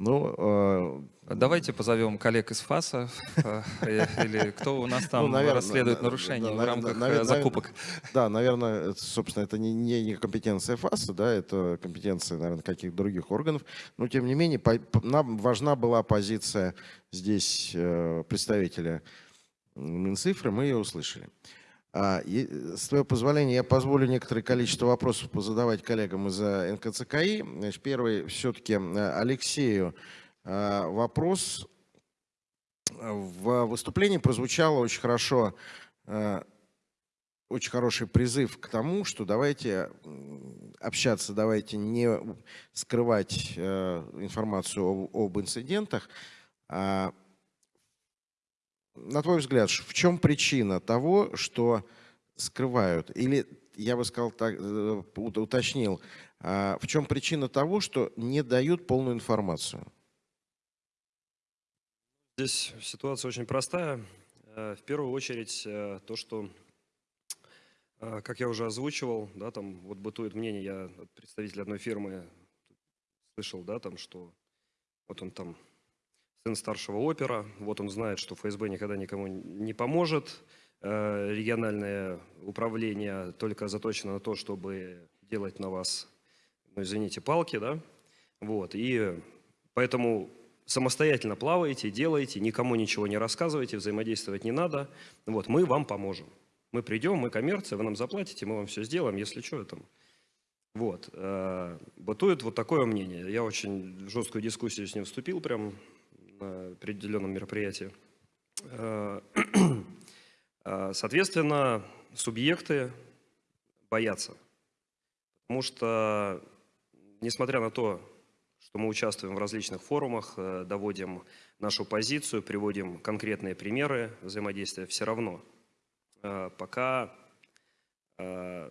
Ну, э, Давайте позовем коллег из ФАСа, э, или кто у нас там ну, наверное, расследует нарушения в рамках э, наверное, закупок. Да, наверное, собственно, это не, не компетенция ФАСа, да, это компетенция, наверное, каких-то других органов. Но, тем не менее, по, нам важна была позиция здесь представителя Минцифры, мы ее услышали. А, с твоего позволения я позволю некоторое количество вопросов позадавать коллегам из НКЦКИ. Значит, первый все-таки Алексею а, вопрос. В выступлении прозвучало очень хорошо, а, очень хороший призыв к тому, что давайте общаться, давайте не скрывать информацию об инцидентах, на твой взгляд, в чем причина того, что скрывают? Или, я бы сказал так, э, уточнил, а в чем причина того, что не дают полную информацию? Здесь ситуация очень простая. Э, в первую очередь э, то, что, как я уже озвучивал, да, там вот бытует мнение, я от представителя одной фирмы слышал, да, там, что вот он там сын старшего опера, вот он знает, что ФСБ никогда никому не поможет, э, региональное управление только заточено на то, чтобы делать на вас, ну, извините, палки, да, вот, и поэтому самостоятельно плаваете, делаете, никому ничего не рассказывайте, взаимодействовать не надо, вот, мы вам поможем. Мы придем, мы коммерция, вы нам заплатите, мы вам все сделаем, если что, там. Вот. Э, бытует вот такое мнение. Я очень в жесткую дискуссию с ним вступил, прям на определенном мероприятии. Э, э, соответственно, субъекты боятся, потому что, несмотря на то, что мы участвуем в различных форумах, э, доводим нашу позицию, приводим конкретные примеры взаимодействия, все равно пока это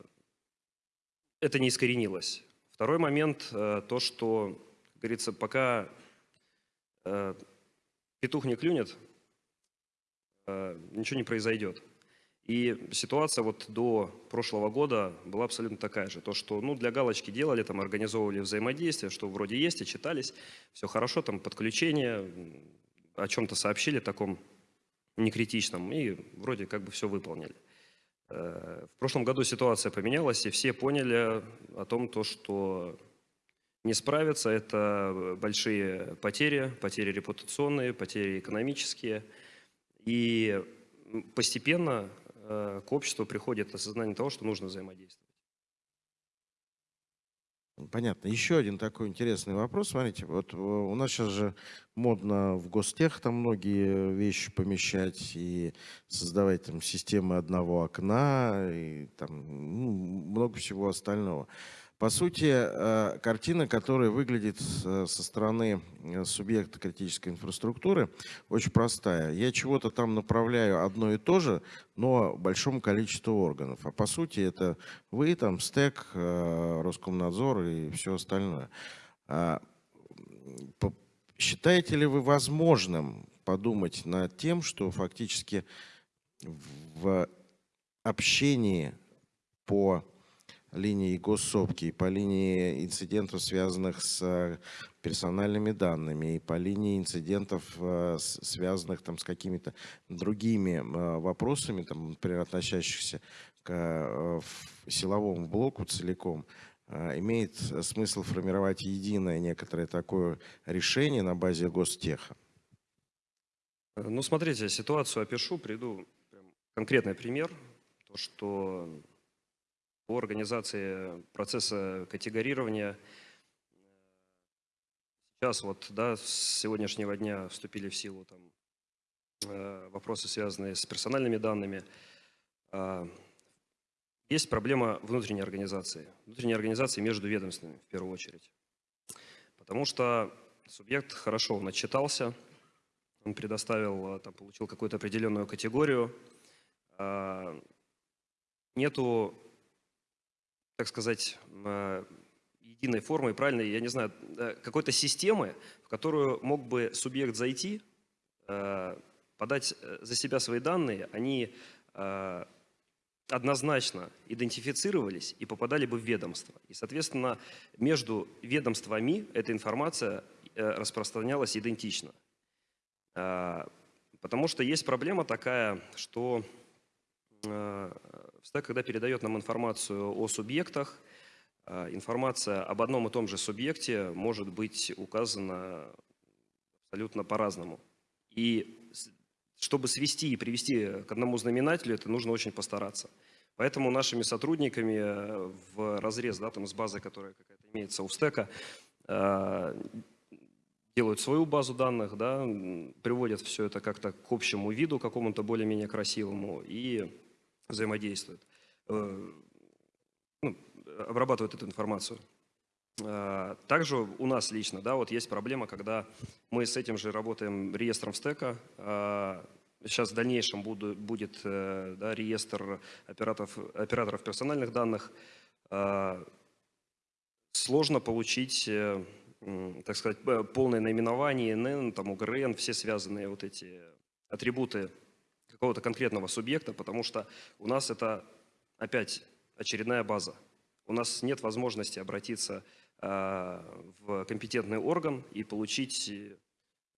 не искоренилось. Второй момент, то, что, как говорится, пока петух не клюнет, э, ничего не произойдет. И ситуация вот до прошлого года была абсолютно такая же. То, что ну, для галочки делали, там, организовывали взаимодействие, что вроде есть, и читались, все хорошо, там подключение, о чем-то сообщили таком некритичном, и вроде как бы все выполнили. Э, в прошлом году ситуация поменялась, и все поняли о том, то, что не справиться. Это большие потери, потери репутационные, потери экономические. И постепенно э, к обществу приходит осознание того, что нужно взаимодействовать. Понятно. Еще один такой интересный вопрос. Смотрите, вот э, у нас сейчас же модно в гостех там многие вещи помещать и создавать там системы одного окна и там ну, много всего остального. По сути, э, картина, которая выглядит со стороны э, субъекта критической инфраструктуры, очень простая. Я чего-то там направляю одно и то же, но большому количеству органов. А по сути, это вы, там, СТЭК, э, Роскомнадзор и все остальное. А, считаете ли вы возможным подумать над тем, что фактически в общении по линии госсопки, и по линии инцидентов, связанных с э, персональными данными, и по линии инцидентов, э, связанных там, с какими-то другими э, вопросами, там, например, относящихся к силовому блоку целиком, имеет смысл формировать единое некоторое такое решение на базе гостеха? Ну, смотрите, ситуацию опишу, приду конкретный пример. То, что по организации процесса категорирования. Сейчас вот, да, с сегодняшнего дня вступили в силу там, э, вопросы, связанные с персональными данными. А, есть проблема внутренней организации, внутренней организации между ведомствами в первую очередь. Потому что субъект хорошо он отчитался, он предоставил, там, получил какую-то определенную категорию, а, нету так сказать, э, единой формы, правильной, я не знаю, э, какой-то системы, в которую мог бы субъект зайти, э, подать за себя свои данные, они однозначно идентифицировались и попадали бы в ведомство. И, соответственно, между ведомствами эта информация распространялась идентично. Потому что есть проблема такая, что Стек, когда передает нам информацию о субъектах, а, информация об одном и том же субъекте может быть указана абсолютно по-разному. И чтобы свести и привести к одному знаменателю, это нужно очень постараться. Поэтому нашими сотрудниками в разрез да, там, с базой, которая какая-то имеется у стека, а, делают свою базу данных, да, приводят все это как-то к общему виду, какому-то более-менее красивому, и взаимодействуют, э, ну, обрабатывают эту информацию. А, также у нас лично, да, вот есть проблема, когда мы с этим же работаем реестром стека. Сейчас в дальнейшем буду, будет э, да, реестр операторов, операторов персональных данных. Сложно получить, э, так сказать, полное наименование ИНН, там, УГРН, все связанные вот эти атрибуты какого-то конкретного субъекта, потому что у нас это опять очередная база. У нас нет возможности обратиться э, в компетентный орган и получить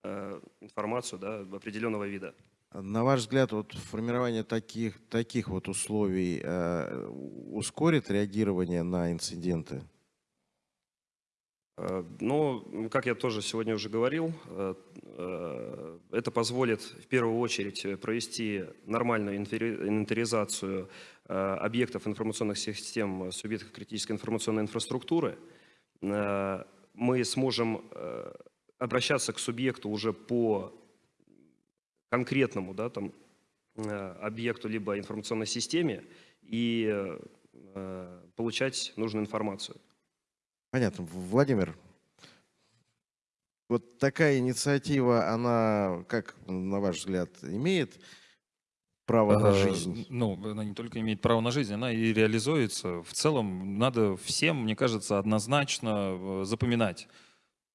э, информацию да, определенного вида. На ваш взгляд, вот формирование таких, таких вот условий э, ускорит реагирование на инциденты? Э, ну, как я тоже сегодня уже говорил, э, э, это позволит в первую очередь провести нормальную инвентаризацию объектов информационных систем субъектов критической информационной инфраструктуры. Мы сможем обращаться к субъекту уже по конкретному да, там, объекту либо информационной системе и получать нужную информацию. Понятно. Владимир, вот такая инициатива, она, как, на ваш взгляд, имеет право на жизнь? Ну, она не только имеет право на жизнь, она и реализуется. В целом, надо всем, мне кажется, однозначно э, запоминать.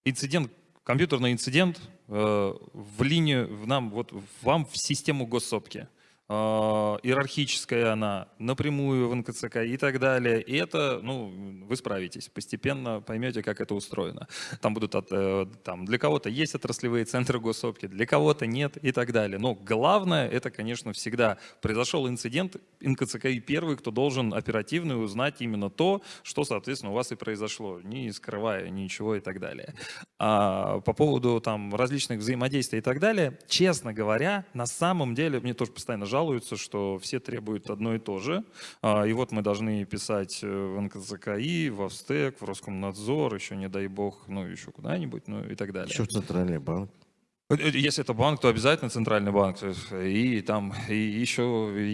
Инцидент, компьютерный инцидент э, в линию, в нам, вот вам в систему госсопки. А, иерархическая она, напрямую в НКЦК и так далее. И это, ну, вы справитесь, постепенно поймете, как это устроено. Там будут, от, э, там, для кого-то есть отраслевые центры госсопки, для кого-то нет и так далее. Но главное, это, конечно, всегда произошел инцидент, НКЦК и первый, кто должен оперативно узнать именно то, что, соответственно, у вас и произошло, не скрывая ничего и так далее. А по поводу там различных взаимодействий и так далее, честно говоря, на самом деле, мне тоже постоянно жалуются, что все требуют одно и то же. А, и вот мы должны писать э, в НКЦКИ, в Австек, в Роскомнадзор, еще не дай бог, ну еще куда-нибудь, ну и так далее. Еще в Центральный банк. Э, э, если это банк, то обязательно центральный банк. И там, и еще,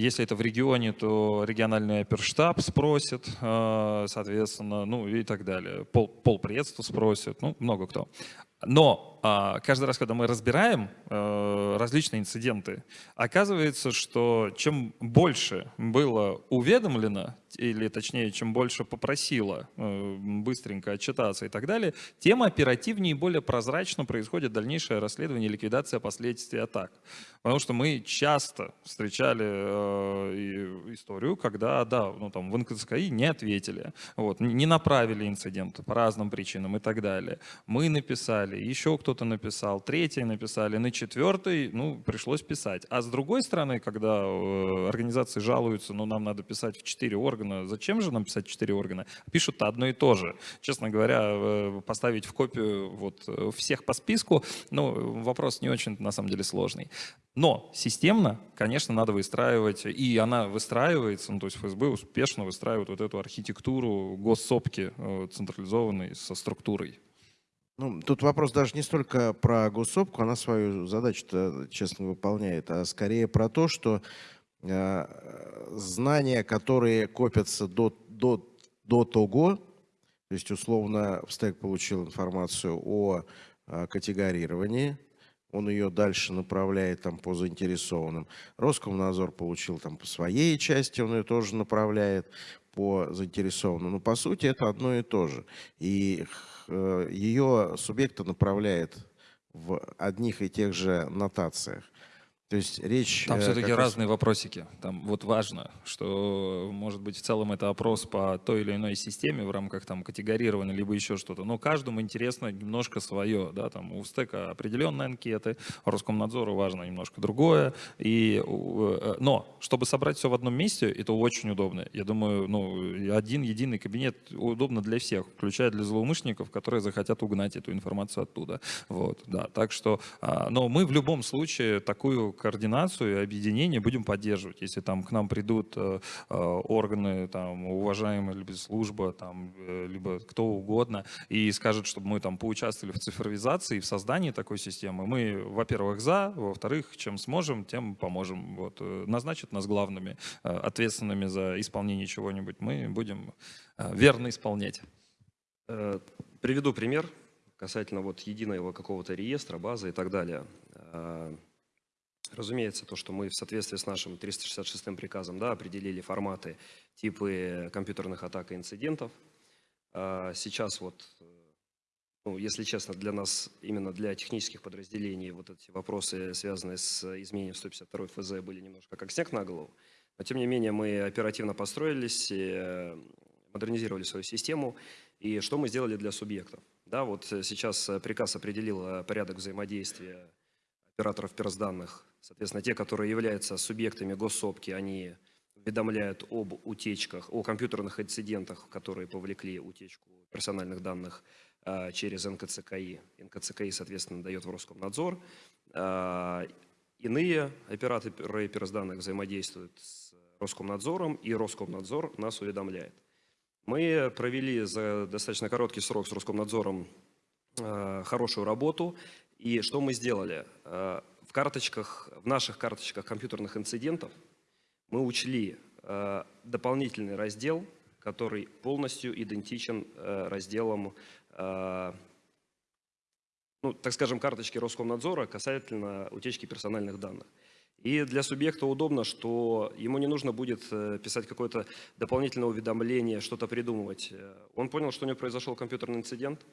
если это в регионе, то региональный оперштаб спросит, соответственно, ну и так далее. Пол, полпредства спросит, ну, много кто. Но а, каждый раз, когда мы разбираем э, различные инциденты, оказывается, что чем больше было уведомлено, или точнее, чем больше попросило э, быстренько отчитаться и так далее, тем оперативнее и более прозрачно происходит дальнейшее расследование и ликвидация последствий атак. Потому что мы часто встречали э, историю, когда, да, ну там в НКЦКИ не ответили, вот, не направили инцидент по разным причинам и так далее. Мы написали, еще кто кто-то написал, третий написали, на четвертый, ну, пришлось писать. А с другой стороны, когда э, организации жалуются, ну, нам надо писать в четыре органа, зачем же нам писать четыре органа? Пишут одно и то же. Честно говоря, э, поставить в копию вот э, всех по списку, ну, вопрос не очень, на самом деле, сложный. Но системно, конечно, надо выстраивать, и она выстраивается, ну, то есть ФСБ успешно выстраивает вот эту архитектуру госсопки централизованной со структурой. Ну, тут вопрос даже не столько про госсопку, она свою задачу честно выполняет, а скорее про то, что э, знания, которые копятся до, до, до того, то есть условно в стек получил информацию о э, категорировании, он ее дальше направляет там по заинтересованным. Роскомнадзор получил там по своей части, он ее тоже направляет по заинтересованным. Но по сути это одно и то же. И ее субъекта направляет в одних и тех же нотациях. То есть речь... Там все-таки э, разные раз... вопросики. Там вот важно, что, может быть, в целом это опрос по той или иной системе в рамках там категорирования, либо еще что-то. Но каждому интересно немножко свое. Да? Там у стека определенные анкеты, Роскомнадзору важно немножко другое. И, э, но чтобы собрать все в одном месте, это очень удобно. Я думаю, ну, один единый кабинет удобно для всех, включая для злоумышленников, которые захотят угнать эту информацию оттуда. Вот, да. Так что, а, но мы в любом случае такую координацию и объединение будем поддерживать. Если там к нам придут э, э, органы, там, уважаемые, либо служба, там, э, либо кто угодно, и скажут, чтобы мы там поучаствовали в цифровизации, в создании такой системы, мы, во-первых, за, во-вторых, чем сможем, тем поможем. Вот, назначат нас главными, ответственными за исполнение чего-нибудь, мы будем верно исполнять. Приведу пример касательно вот единого какого-то реестра, базы и так далее. Разумеется, то, что мы в соответствии с нашим 366 приказом да, определили форматы, типы компьютерных атак и инцидентов. А сейчас вот, ну, если честно, для нас, именно для технических подразделений, вот эти вопросы, связанные с изменением 152 ФЗ, были немножко как снег на голову. Но, тем не менее, мы оперативно построились, э, модернизировали свою систему. И что мы сделали для субъектов? Да, вот сейчас приказ определил порядок взаимодействия операторов персданных Соответственно, те, которые являются субъектами госсопки, они уведомляют об утечках, о компьютерных инцидентах, которые повлекли утечку персональных данных а, через НКЦКИ. НКЦКИ, соответственно, дает в Роскомнадзор. А, иные операторы персданных взаимодействуют с Роскомнадзором, и Роскомнадзор нас уведомляет. Мы провели за достаточно короткий срок с Роскомнадзором а, хорошую работу. И что мы сделали? в карточках, в наших карточках компьютерных инцидентов мы учли э, дополнительный раздел, который полностью идентичен э, разделам, э, ну, так скажем, карточки Роскомнадзора касательно утечки персональных данных. И для субъекта удобно, что ему не нужно будет э, писать какое-то дополнительное уведомление, что-то придумывать. Он понял, что у него произошел компьютерный инцидент,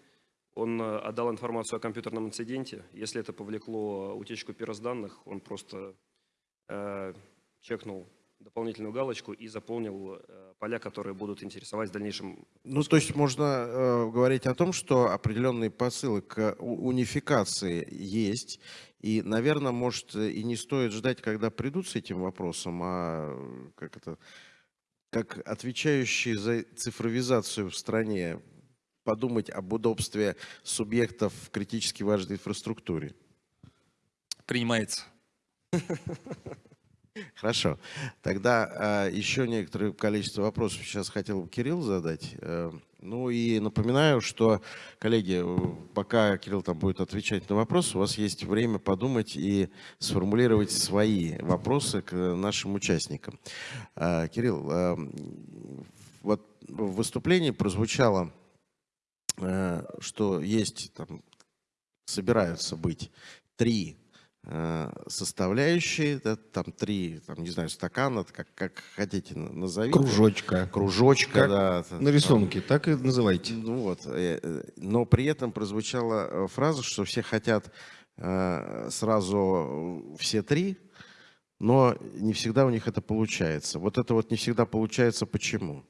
он э, отдал информацию о компьютерном инциденте. Если это повлекло утечку перс данных, он просто э, чекнул дополнительную галочку и заполнил э, поля, которые будут интересовать в дальнейшем. Ну, то есть можно э, говорить о том, что определенные посылы к унификации есть. И, наверное, может, и не стоит ждать, когда придут с этим вопросом, а как это, как отвечающие за цифровизацию в стране подумать об удобстве субъектов в критически важной инфраструктуре? Принимается. Хорошо. Тогда а, еще некоторое количество вопросов сейчас хотел бы Кирилл задать. Э, ну и напоминаю, что, коллеги, пока Кирилл там будет отвечать на вопросы, у вас есть время подумать и сформулировать свои вопросы к нашим участникам. А, Кирилл, а, вот в выступлении прозвучало, э, что есть, там, собираются быть три Э, составляющие, да, там три, там, не знаю, стакана, как, как хотите назовите. Кружочка. Кружочка, как да. На рисунке, там, так и называйте. Ну вот, э, э, но при этом прозвучала фраза, что все хотят сразу все три, но не всегда у них это получается. Вот это вот не всегда получается почему?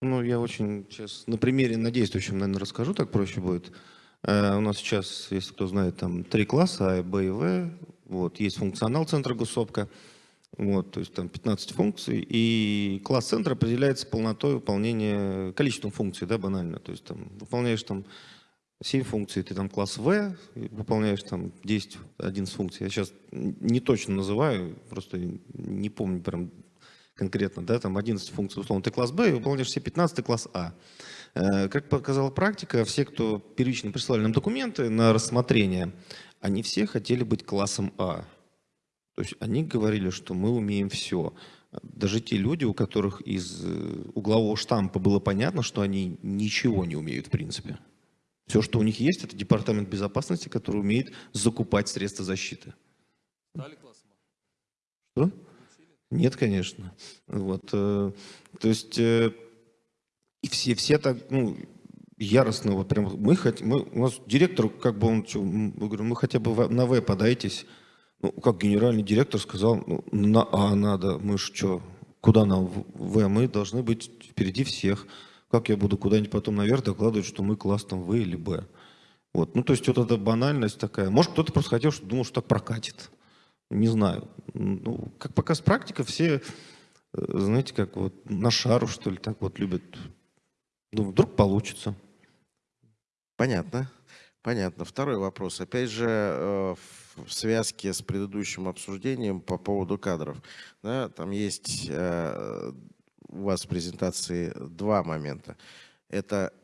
Ну, я очень сейчас на примере, на действующем, наверное, расскажу, так проще будет. Э, у нас сейчас, если кто знает, там три класса, А, Б и В. Вот, есть функционал центра госопка, вот, то есть там 15 функций, и класс центра определяется полнотой выполнения, количеством функций, да, банально. То есть там выполняешь там 7 функций, ты там класс В, выполняешь там 10, 11 функций. Я сейчас не точно называю, просто не помню прям конкретно, да, там 11 функций, условно, ты класс Б, и выполняешь все 15, класс А. Э, как показала практика, все, кто первично прислали нам документы на рассмотрение, они все хотели быть классом А. То есть они говорили, что мы умеем все. Даже те люди, у которых из э, углового штампа было понятно, что они ничего не умеют в принципе. Все, что у них есть, это департамент безопасности, который умеет закупать средства защиты. Стали классом А? Что? Нет, конечно. Вот, э, то есть и все, все так, ну, яростно, вот прям, мы хотим, мы, у нас директор, как бы он, что, мы говорим, мы хотя бы на В подайтесь. Ну, как генеральный директор сказал, ну, на А надо, мы ж что, куда нам В? Мы должны быть впереди всех. Как я буду куда-нибудь потом наверх докладывать, что мы класс там В или Б? Вот, ну, то есть вот эта банальность такая. Может, кто-то просто хотел, что думал, что так прокатит. Не знаю. Ну, как показ практика, все, э, знаете, как вот на шару, что ли, так вот любят ну, вдруг получится. Понятно. Понятно. Второй вопрос. Опять же, э, в связке с предыдущим обсуждением по поводу кадров. Да, там есть э, у вас в презентации два момента. Это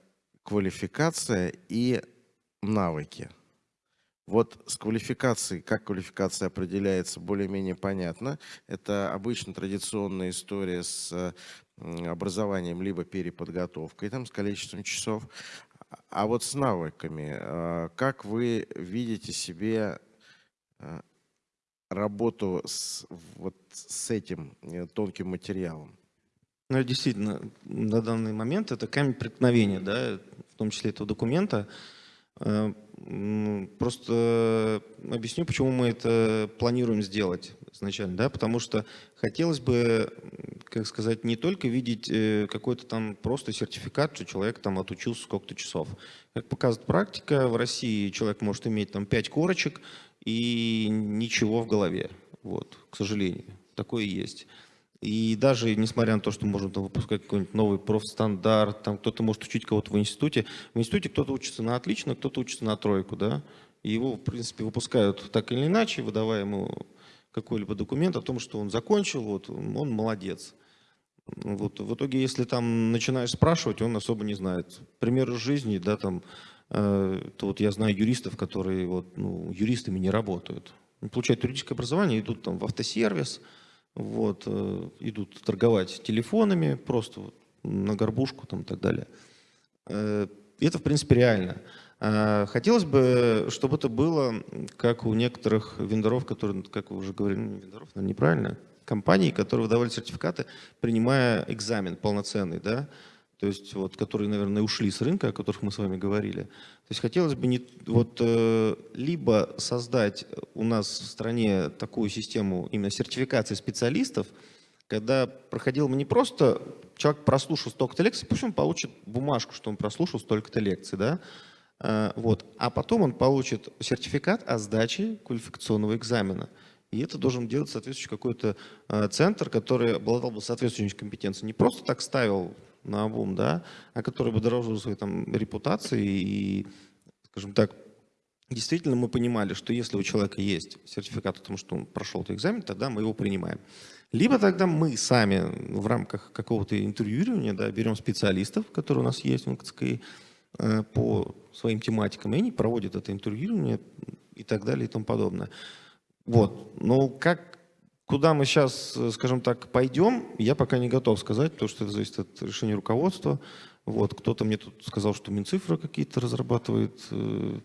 квалификация и навыки. Вот с квалификацией, как квалификация определяется, более-менее понятно. Это обычно традиционная история с образованием, либо переподготовкой, там, с количеством часов. А вот с навыками, а, как вы видите себе а, работу с, вот с этим э, тонким материалом? Ну, действительно, на данный момент это камень преткновения, да, в том числе этого документа. Э, просто объясню, почему мы это планируем сделать изначально, да, потому что хотелось бы, как сказать, не только видеть э, какой-то там просто сертификат, что человек там отучился сколько-то часов. Как показывает практика, в России человек может иметь там 5 корочек и ничего в голове, вот, к сожалению, такое есть. И даже несмотря на то, что можно выпускать какой-нибудь новый профстандарт, там кто-то может учить кого-то в институте, в институте кто-то учится на отлично, кто-то учится на тройку, да, и его, в принципе, выпускают так или иначе, выдавая ему какой-либо документ о том, что он закончил, вот, он молодец. Вот, в итоге, если там начинаешь спрашивать, он особо не знает. Примеры жизни, да, там, э, то вот я знаю юристов, которые вот, ну, юристами не работают. Получают юридическое образование, идут там в автосервис, вот, э, идут торговать телефонами, просто вот, на горбушку там, и так далее. Э, это, в принципе, реально. А, хотелось бы, чтобы это было, как у некоторых вендоров, которые, как вы уже говорили, ну, вендоров, наверное, неправильно, компаний, которые выдавали сертификаты, принимая экзамен полноценный, да, то есть вот, которые, наверное, ушли с рынка, о которых мы с вами говорили. То есть хотелось бы не, вот, э, либо создать у нас в стране такую систему именно сертификации специалистов, когда проходил не просто человек прослушал столько-то лекций, пусть он получит бумажку, что он прослушал столько-то лекций, да, Э, вот. А потом он получит сертификат о сдаче квалификационного экзамена. И это должен делать соответствующий какой-то э, центр, который обладал бы соответствующей компетенцией. Не просто так ставил на обум, да, а который бы дорожил своей там, репутацией и, скажем так, действительно мы понимали, что если у человека есть сертификат о том, что он прошел этот экзамен, тогда мы его принимаем. Либо тогда мы сами в рамках какого-то интервьюирования да, берем специалистов, которые у нас есть в НКЦКИ, э, по своим тематикам, и они проводят это интервьюирование и так далее и тому подобное. Вот. Но как, куда мы сейчас, скажем так, пойдем, я пока не готов сказать, потому что это зависит от решения руководства. Вот. Кто-то мне тут сказал, что Минцифра какие-то разрабатывает э,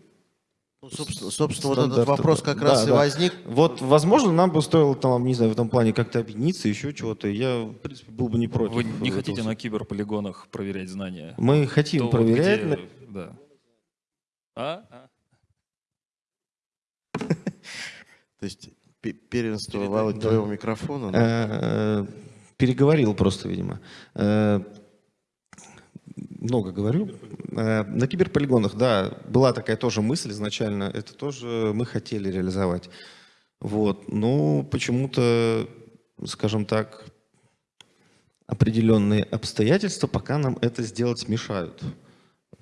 Ну, собственно, собственно, вот этот вопрос да. как раз Да, и да. возник. Вот, возможно, нам бы стоило там, не знаю, в этом плане как-то объединиться, еще чего-то. Я, в принципе, был бы не против. Вы не этого. хотите на киберполигонах проверять знания? Мы хотим Кто, проверять. где, Да. А? А? То есть пе- первенство Передать, Володь, да. твоего микрофона. да? Э, Переговорил просто, видимо. Э, Много говорю. Э, На киберполигонах, да, была такая тоже мысль изначально. Это тоже мы хотели реализовать. Вот. Но почему-то, скажем так, определенные обстоятельства пока нам это сделать мешают.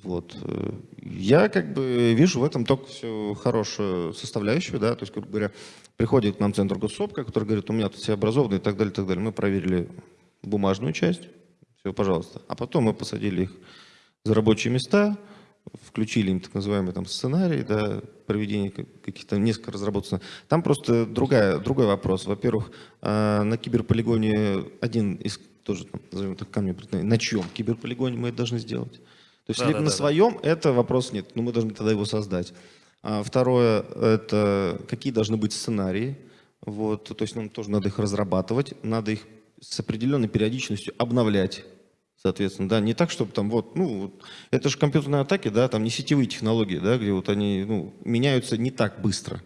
Вот. э, Я как бы вижу в этом только все хорошую составляющую, да, то есть, грубо говоря, приходит к нам центр госсопка, который говорит, у меня тут все образованы и так далее, и так далее. Мы проверили бумажную часть, все, пожалуйста. А потом мы посадили их за рабочие места, включили им так называемый там сценарий, да, проведение как- каких-то несколько разработано. Там просто другая, другой вопрос. Во-первых, а, на киберполигоне один из тоже, там, назовем так, преткновения, на чьем киберполигоне мы это должны сделать? То есть Да, либо да, на да, да. своем, это вопрос нет, но мы должны тогда его создать. А второе, это какие должны быть сценарии. Вот, то есть нам тоже надо их разрабатывать, надо их с определенной периодичностью обновлять. Соответственно, да, не так, чтобы там вот, ну, это же компьютерные атаки, да, там не сетевые технологии, да, где вот они, ну, меняются не так быстро,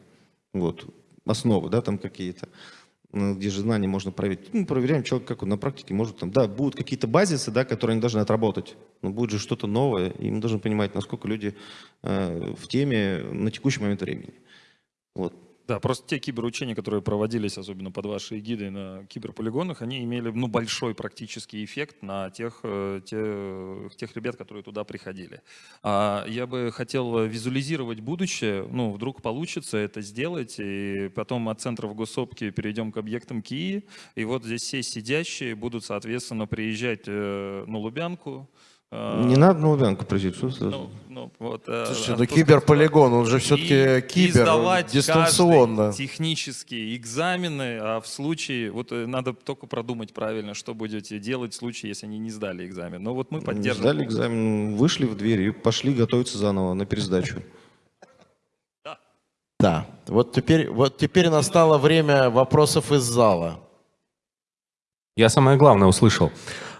вот, основы, да, там какие-то, ну, где же знания можно проверить. Ну, проверяем человека, как он на практике может там, да, будут какие-то базисы, да, которые они должны отработать, но будет же что-то новое, и мы должны понимать, насколько люди э, в теме на текущий момент времени. Вот. Да, просто те киберучения, которые проводились, особенно под вашей эгидой на киберполигонах, они имели ну, большой практический эффект на тех, э, те- тех ребят, которые туда приходили. А я бы хотел визуализировать будущее, ну, вдруг получится это сделать, и потом от центров госсопки перейдем к объектам КИИ, и вот здесь все сидящие будут, соответственно, приезжать э, на Лубянку. Э, Не надо на Лубянку приезжать, что ну, ну, вот, э, Слушайте, ну киберполигон, он же все-таки кибер, сдавать дистанционно. технические экзамены, а в случае, вот э, надо только продумать правильно, что будете делать в случае, если они не сдали экзамен. Но вот мы Не поддерживаем. Сдали экзамен, вышли в дверь и пошли готовиться заново на пересдачу. Да, вот теперь, вот теперь настало время вопросов из зала. Я самое главное услышал.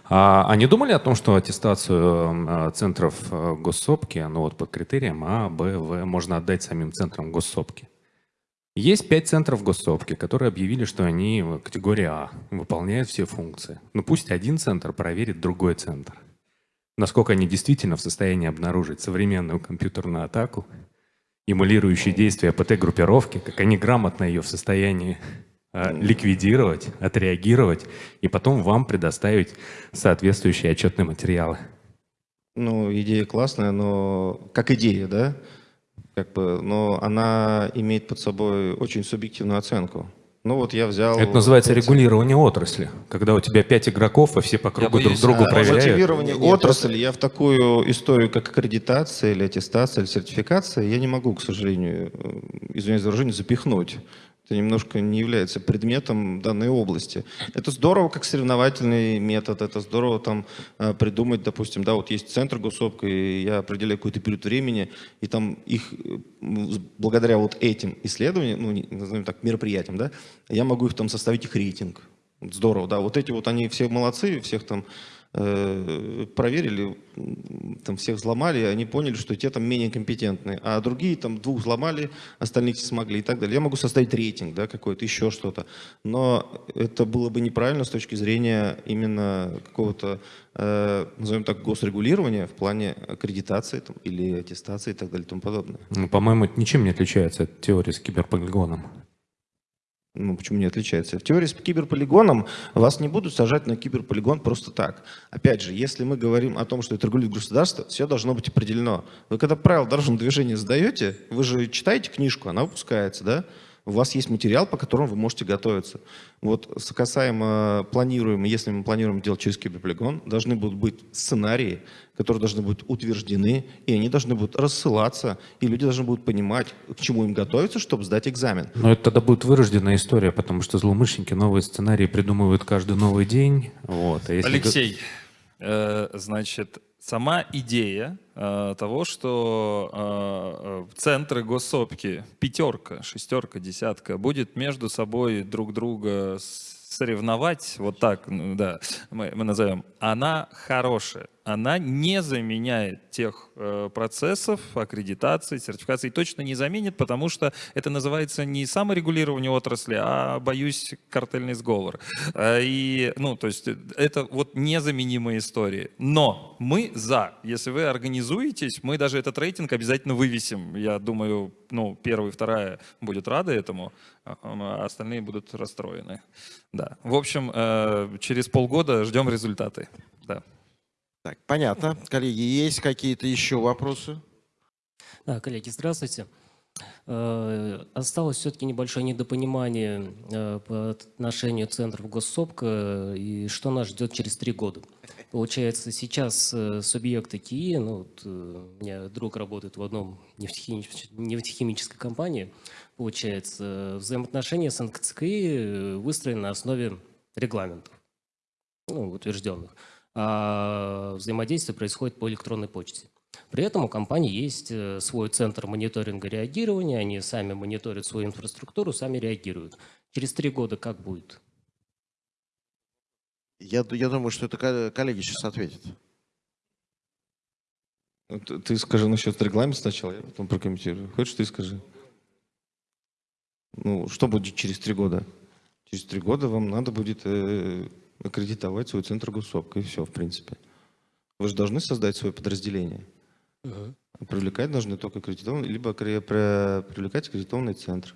А, а не думали о том, что аттестацию э, центров э, госсопки, ну вот под критерием А, Б, В, можно отдать самим центрам госсопки? Есть пять центров госсопки, которые объявили, что они в категории А, выполняют все функции. Ну пусть один центр проверит другой центр. Насколько они действительно в состоянии обнаружить современную компьютерную атаку, эмулирующие действия ПТ-группировки, как они грамотно ее в состоянии э, ликвидировать, отреагировать и потом вам предоставить соответствующие отчетные материалы. Ну, идея классная, но как идея, да? Как бы, но она имеет под собой очень субъективную оценку. Ну вот я взял... Это называется пять- регулирование отрасли, когда у тебя пять игроков, и все по кругу друг боюсь, другу а, проверяют. Мотивирование Нет, отрасли, я в такую историю, как аккредитация или аттестация, или сертификация, я не могу, к сожалению, э, извиняюсь за выражение, запихнуть. Это немножко не является предметом данной области. Это здорово, как соревновательный метод, это здорово там э, придумать, допустим, да, вот есть центр госсопка, и я определяю какой-то период времени, и там их, э, благодаря вот этим исследованиям, ну, назовем так, мероприятиям, да, я могу их там составить их рейтинг. Здорово, да. Вот эти вот они все молодцы, всех там проверили, м, там всех взломали, они поняли, что те там менее компетентные, а другие там двух взломали, остальных смогли и так далее. Я могу составить рейтинг, да, какой-то, еще что-то. Но это было бы неправильно с точки зрения именно какого-то, э, назовем так, госрегулирования в плане аккредитации там, или аттестации и так далее и тому подобное. Ну, по-моему, ничем не отличается от теории с киберполигоном. Ну, почему не отличается? В теории с киберполигоном вас не будут сажать на киберполигон просто так. Опять же, если мы говорим о том, что это регулирует государство, все должно быть определено. Вы когда правила дорожного движения сдаете, вы же читаете книжку, она выпускается, да? У вас есть материал, по которому вы можете готовиться. Вот касаемо планируем, если мы планируем делать через киберполигон, должны будут быть сценарии, которые должны быть утверждены, и они должны будут рассылаться, и люди должны будут понимать, к чему им готовиться, чтобы сдать экзамен. Но это тогда будет вырожденная история, потому что злоумышленники новые сценарии придумывают каждый новый день. Вот. А если... Алексей, значит, сама идея э, того, что э, э, центры госсопки, пятерка, шестерка, десятка, будет между собой друг друга соревновать, вот так, ну, да, мы, мы назовем, она хорошая она не заменяет тех э, процессов аккредитации, сертификации, точно не заменит, потому что это называется не саморегулирование отрасли, а, боюсь, картельный сговор. Э, и, ну, то есть это вот незаменимые истории. Но мы за. Если вы организуетесь, мы даже этот рейтинг обязательно вывесим. Я думаю, ну, первая и вторая будет рады этому, а, а остальные будут расстроены. Да. В общем, э, через полгода ждем результаты. Да. Так, понятно. Коллеги, есть какие-то еще вопросы? Да, коллеги, здравствуйте. Э, осталось все-таки небольшое недопонимание э, по отношению центров госсобка и что нас ждет через три года. Получается, сейчас э, субъекты КИИ, ну, вот, у меня друг работает в одном нефтехимической компании, получается, взаимоотношения с НКЦКИ выстроены на основе регламентов, ну, утвержденных взаимодействие происходит по электронной почте. При этом у компании есть э, свой центр мониторинга реагирования, они сами мониторят свою инфраструктуру, сами реагируют. Через три года как будет? Я, я думаю, что это коллеги сейчас ответят. Ты, ты скажи насчет регламента сначала, я потом прокомментирую. Хочешь, ты скажи? Ну, что будет через три года? Через три года вам надо будет э, аккредитовать свой центр госсопка, и все, в принципе. Вы же должны создать свое подразделение. Угу. Привлекать должны только аккредитованные, либо привлекать аккредитованный центр.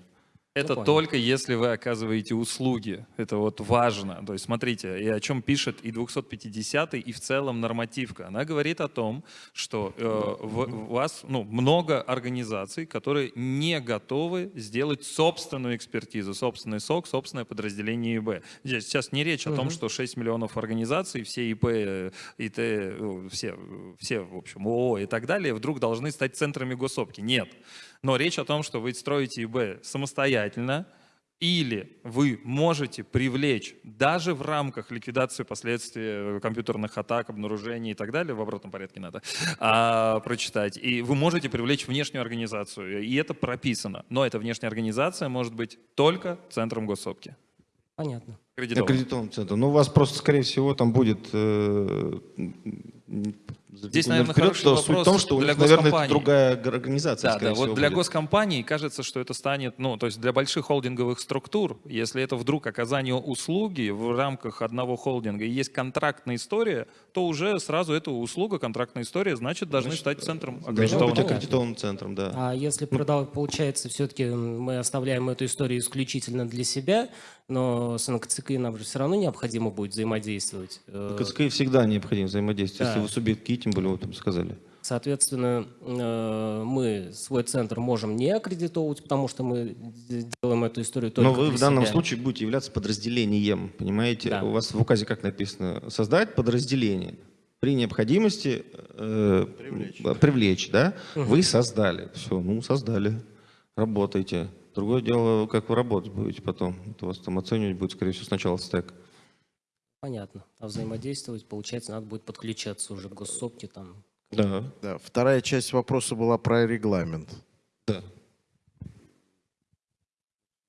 Это ну, только если вы оказываете услуги. Это вот важно. То есть смотрите, и о чем пишет и 250 и в целом нормативка. Она говорит о том, что э, в, у вас ну, много организаций, которые не готовы сделать собственную экспертизу, собственный СОК, собственное подразделение ИБ. Здесь сейчас не речь о том, что 6 миллионов организаций, все ИП, ИТ, э, все, все, в общем, ООО и так далее, вдруг должны стать центрами госсопки. Нет. Но речь о том, что вы строите ИБ самостоятельно, или вы можете привлечь даже в рамках ликвидации последствий компьютерных атак, обнаружений и так далее, в обратном порядке надо а, прочитать, и вы можете привлечь внешнюю организацию, и это прописано. Но эта внешняя организация может быть только центром госсопки. Понятно. Аккредитован. Аккредитован центр. Ну, у вас просто, скорее всего, там будет э, Здесь, наверное, вперед, хороший вопрос суть в том, что для них, наверное, это другая организация, Да, да. Вот для будет. госкомпаний кажется, что это станет, ну, то есть для больших холдинговых структур, если это вдруг оказание услуги в рамках одного холдинга и есть контрактная история, то уже сразу эта услуга, контрактная история, значит, должны значит, стать центром аккредитованным. быть аккредитованным центром, да. А если продал, получается, все-таки мы оставляем эту историю исключительно для себя, но с НКЦК нам же все равно необходимо будет взаимодействовать. НКЦК всегда необходимо взаимодействовать, да. если вы субъект КИ, тем более вы там сказали. Соответственно, э, мы свой центр можем не аккредитовывать, потому что мы делаем эту историю только Но вы в данном себя. случае будете являться подразделением, понимаете? Да. У вас в указе как написано? Создать подразделение. При необходимости э, привлечь. привлечь, да? Угу. Вы создали. Все, ну, создали. Работайте. Другое дело, как вы работать будете потом. Это вас там оценивать будет, скорее всего, сначала стек. Понятно. А взаимодействовать, получается, надо будет подключаться уже к госсопке там. Да. да. Вторая часть вопроса была про регламент. Да.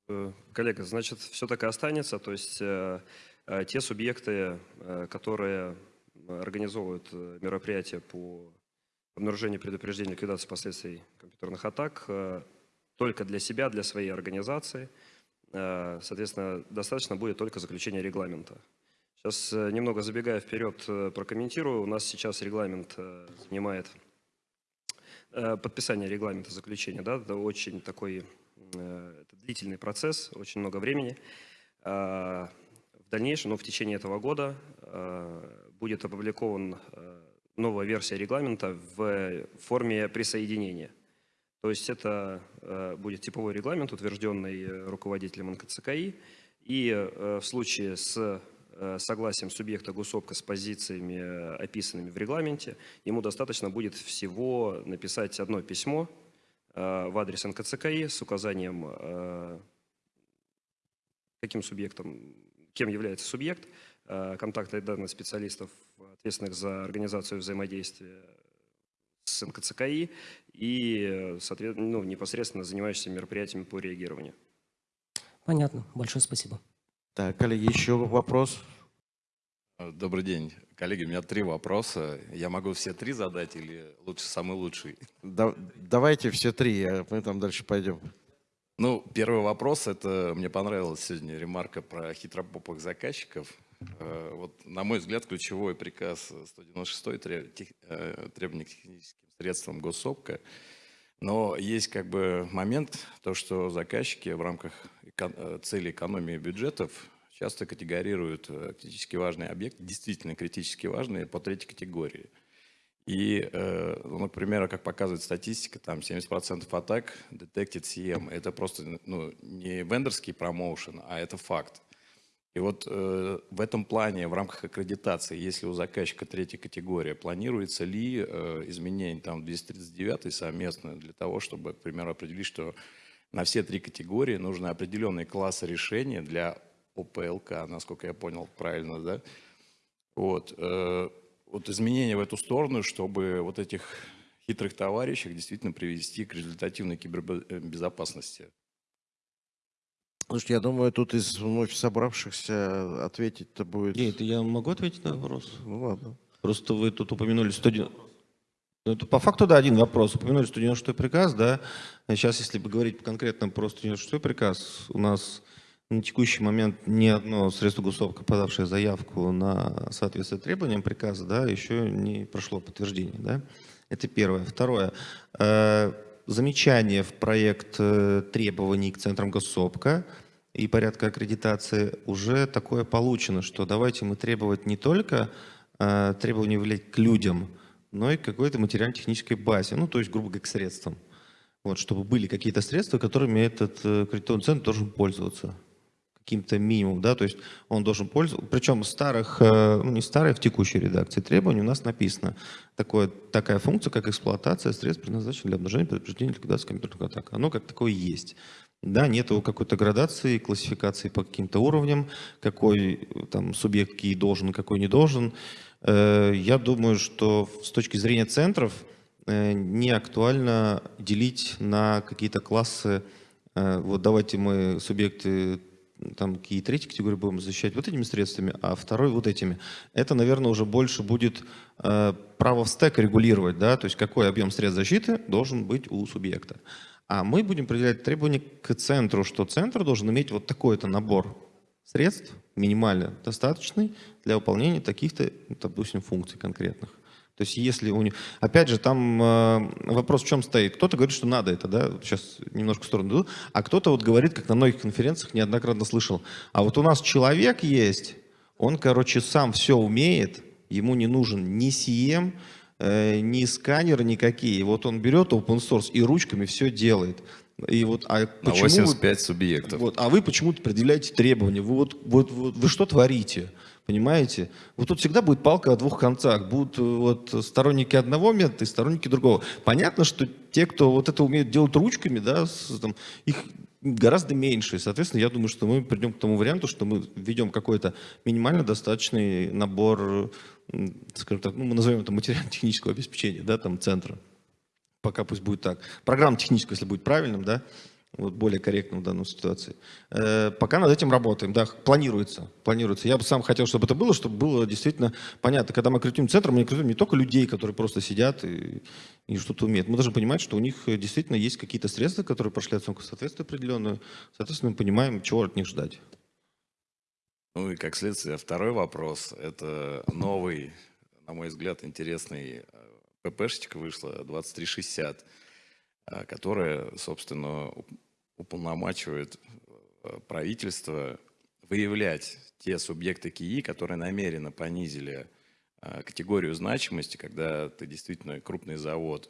Э, коллега, значит, все так и останется. То есть э, э, те субъекты, э, которые организовывают мероприятия по обнаружению, предупреждению, ликвидации последствий компьютерных атак, э, только для себя, для своей организации. Соответственно, достаточно будет только заключения регламента. Сейчас э, немного забегая вперед, э, прокомментирую. У нас сейчас регламент занимает подписание регламента заключения. Да, это очень такой э, это длительный процесс, очень много времени. В дальнейшем, ну, в течение этого года будет опубликован новая версия регламента в форме присоединения. То есть это будет типовой регламент, утвержденный руководителем НКЦКИ, и в случае с согласием субъекта госопка с позициями, описанными в регламенте, ему достаточно будет всего написать одно письмо в адрес НКЦКИ с указанием каким субъектом, кем является субъект, э, контактные данные специалистов, ответственных за организацию взаимодействия с НКЦКИ и, ну, непосредственно занимающихся мероприятиями по реагированию. Понятно. Большое спасибо. Так, коллеги, еще вопрос? Добрый день. Коллеги, у меня три вопроса. Я могу все три задать или лучше самый лучший? Да, давайте все три, а мы там дальше пойдем. Ну, первый вопрос, это мне понравилась сегодня ремарка про хитропопых заказчиков. Э, вот, на мой взгляд, ключевой приказ 196 э, требования к техническим средствам госсопка. Но есть как бы момент, то, что заказчики в рамках э, цели экономии бюджетов часто категорируют критически важные объекты, действительно критически важные, по третьей категории – и, э, ну, например, как показывает статистика, там 70% атак detected CM. Это просто ну, не вендорский промоушен, а это факт. И вот э, в этом плане, в рамках аккредитации, если у заказчика третья категория, планируется ли э, изменение там 239 совместно для того, чтобы, к примеру, определить, что на все три категории нужны определенные классы решения для ОПЛК, насколько я понял правильно, да? Вот. Э, вот изменения в эту сторону, чтобы вот этих хитрых товарищей действительно привести к результативной кибербезопасности? Слушайте, я думаю, тут из вновь собравшихся ответить-то будет... Нет, я могу ответить на вопрос? Ну ладно. Просто вы тут упомянули 190... Ну, это по факту, да, один вопрос. Упомянули 196 приказ, да. Сейчас, если бы говорить конкретно про 196 приказ, у нас на текущий момент ни одно средство госовка, подавшее заявку на соответствие требованиям приказа, да, еще не прошло подтверждение. Да? Это первое. Второе. Э, замечание в проект э, требований к центрам госсопка и порядка аккредитации уже такое получено, что давайте мы требовать не только э, требования влиять к людям, но и к какой-то материально-технической базе, ну, то есть, грубо говоря, к средствам. Вот, чтобы были какие-то средства, которыми этот кредитовый центр должен пользоваться каким-то минимум, да, то есть он должен пользоваться, причем старых, э, ну не старых, в текущей редакции требований у нас написано такое, такая функция, как эксплуатация средств, предназначенных для обнаружения, предупреждения, ликвидации компьютерных атак. Оно как такое есть. Да, нет какой-то градации, классификации по каким-то уровням, какой там субъект какие должен, какой не должен. Э, я думаю, что с точки зрения центров э, не актуально делить на какие-то классы вот давайте мы субъекты там какие третьи категории будем защищать вот этими средствами, а второй вот этими. Это, наверное, уже больше будет э, право в стек регулировать, да, то есть какой объем средств защиты должен быть у субъекта. А мы будем определять требования к центру, что центр должен иметь вот такой-то набор средств, минимально достаточный для выполнения таких-то, допустим, функций конкретных. То есть если у них... Опять же, там э, вопрос в чем стоит. Кто-то говорит, что надо это, да, сейчас немножко в сторону иду, а кто-то вот говорит, как на многих конференциях неоднократно слышал, а вот у нас человек есть, он, короче, сам все умеет, ему не нужен ни CM, э, ни сканеры никакие. Вот он берет open source и ручками все делает. И вот, а на 85 вы, субъектов. Вот, а вы почему-то предъявляете требования. Вы, вот, вот, вот, вы что творите? Понимаете? Вот тут всегда будет палка о двух концах. Будут э, вот сторонники одного метода и сторонники другого. Понятно, что те, кто вот это умеет делать ручками, да, с, там, их гораздо меньше. Соответственно, я думаю, что мы придем к тому варианту, что мы введем какой-то минимально достаточный набор, скажем так, ну, мы назовем это материально-технического обеспечения, да, там, центра. Пока пусть будет так. Программа техническая, если будет правильным, да, вот более корректно в данной ситуации. Э, пока над этим работаем, да, планируется, планируется. Я бы сам хотел, чтобы это было, чтобы было действительно понятно. Когда мы кредитуем центр, мы кредитуем не только людей, которые просто сидят и, и что-то умеют. Мы должны понимать, что у них действительно есть какие-то средства, которые прошли оценку соответствия определенную. Соответственно, мы понимаем, чего от них ждать. Ну и как следствие, второй вопрос. Это новый, на мой взгляд, интересный э, ППшечка вышла, 2360 а, которая, собственно, уполномачивает э, правительство выявлять те субъекты КИИ, которые намеренно понизили э, категорию значимости, когда ты действительно крупный завод,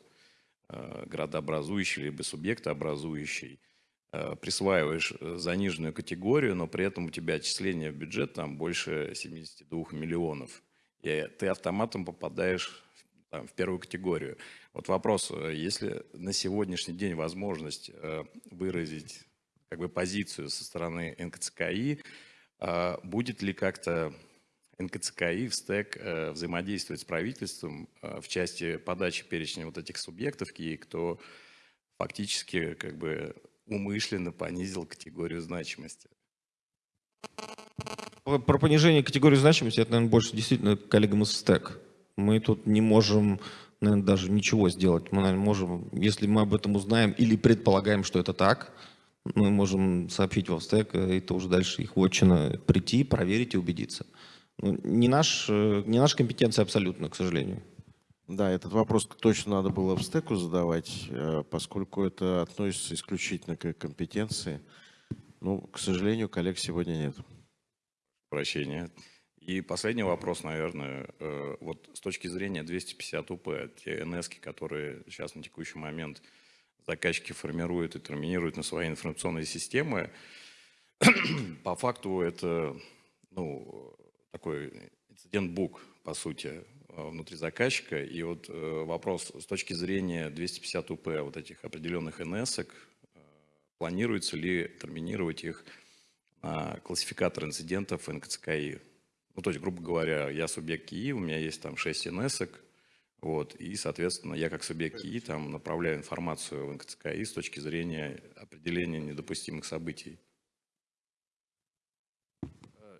э, градообразующий либо субъектообразующий, присваиваешь заниженную категорию, но при этом у тебя отчисление в бюджет там больше 72 миллионов. И ты автоматом попадаешь там, в первую категорию. Вот вопрос, если на сегодняшний день возможность выразить как бы позицию со стороны НКЦКИ, а будет ли как-то НКЦКИ в стек э, взаимодействовать с правительством э, в части подачи перечня вот этих субъектов, и кто фактически как бы умышленно понизил категорию значимости? Про понижение категории значимости, это, наверное, больше действительно коллегам из стек. Мы тут не можем, наверное, даже ничего сделать. Мы, наверное, можем, если мы об этом узнаем или предполагаем, что это так, мы можем сообщить в стек, и это уже дальше их вотчина прийти, проверить и убедиться. Ну, не, наш, э, не наша компетенция абсолютно, к сожалению. Да, этот вопрос точно надо было в стеку задавать, э, поскольку это относится исключительно к компетенции. Ну, к сожалению, коллег сегодня нет. Прощения. И последний вопрос, наверное, э, вот с точки зрения 250 УП, те НС, которые сейчас на текущий момент заказчики формируют и терминируют на свои информационные системы. По факту это ну, такой инцидент-бук, по сути, э, внутри заказчика. И вот э, вопрос с точки зрения 250 УП, вот этих определенных НС, планируется ли терминировать их на классификатор инцидентов НКЦКИ? Ну, то есть, грубо говоря, я субъект КИИ, у меня есть там 6 НС, вот, и, соответственно, я как субъект КИИ там направляю информацию в НКЦКИ с точки зрения определения недопустимых событий.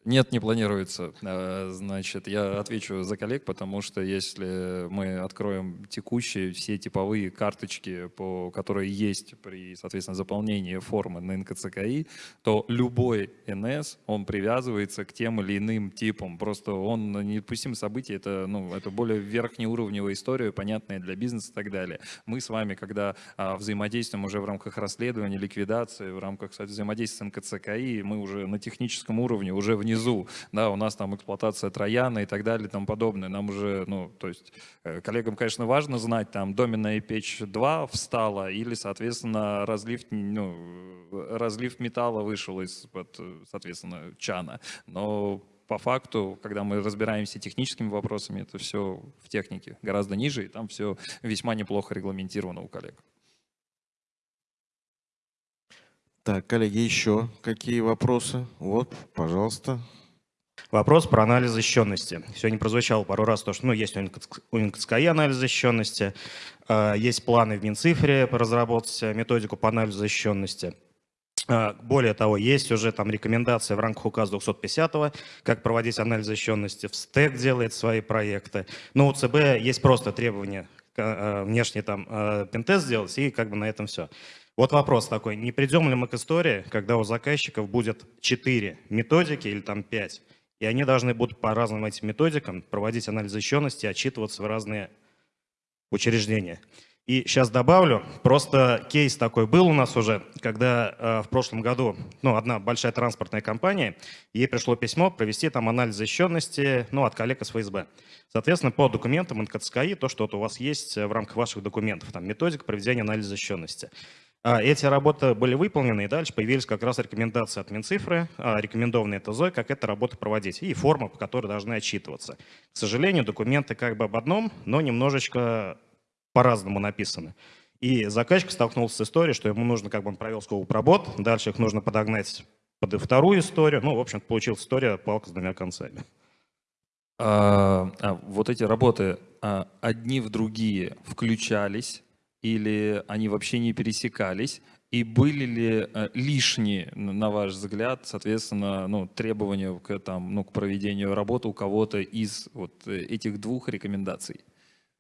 Нет, не планируется. Э, значит, я отвечу за коллег, потому что если мы откроем текущие все типовые карточки, по, которые есть при, соответственно, заполнении формы на НКЦКИ, то любой НС, он привязывается к тем или иным типам. Просто он недопустимые события, это, ну, это более верхнеуровневая история, понятная для бизнеса и так далее. Мы с вами, когда а, взаимодействуем уже в рамках расследования, ликвидации, в рамках кстати, взаимодействия с НКЦКИ, мы уже на техническом уровне, уже внизу внизу, да, у нас там эксплуатация Трояна и так далее и тому подобное. Нам уже, ну, то есть э, коллегам, конечно, важно знать, там, доменная печь 2 встала или, соответственно, разлив, ну, разлив металла вышел из-под, соответственно, чана. Но по факту, когда мы разбираемся техническими вопросами, это все в технике гораздо ниже, и там все весьма неплохо регламентировано у коллег. Так, коллеги, еще какие вопросы? Вот, пожалуйста. Вопрос про анализ защищенности. Сегодня прозвучало пару раз то, что ну, есть у НКЦКИ анализ защищенности, а, есть планы в Минцифре разработать методику по анализу защищенности. А, более того, есть уже там рекомендации в рамках указа 250 как проводить анализ защищенности. В СТЭК делает свои проекты. Но у ЦБ есть просто требования а, внешний там пентест сделать, и как бы на этом все. Вот вопрос такой, не придем ли мы к истории, когда у заказчиков будет 4 методики или там 5, и они должны будут по разным этим методикам проводить анализ защищенности, отчитываться в разные учреждения. И сейчас добавлю, просто кейс такой был у нас уже, когда э, в прошлом году ну, одна большая транспортная компания, ей пришло письмо провести там анализ защищенности ну, от коллег из ФСБ. Соответственно, по документам НКЦКИ, то, что вот у вас есть в рамках ваших документов, там методика проведения анализа защищенности. А, эти работы были выполнены, и дальше появились как раз рекомендации от Минцифры, а, рекомендованные ТЗО, как эту работу проводить, и форма, по которой должны отчитываться. К сожалению, документы как бы об одном, но немножечко по-разному написаны. И заказчик столкнулся с историей, что ему нужно, как бы он провел сколько работ, дальше их нужно подогнать под вторую историю. Ну, в общем получилась история палка с двумя концами. А, а, вот эти работы а, одни в другие включались или они вообще не пересекались? И были ли э, лишние, на ваш взгляд, соответственно, ну, требования к, там, ну, к проведению работы у кого-то из вот э, этих двух рекомендаций?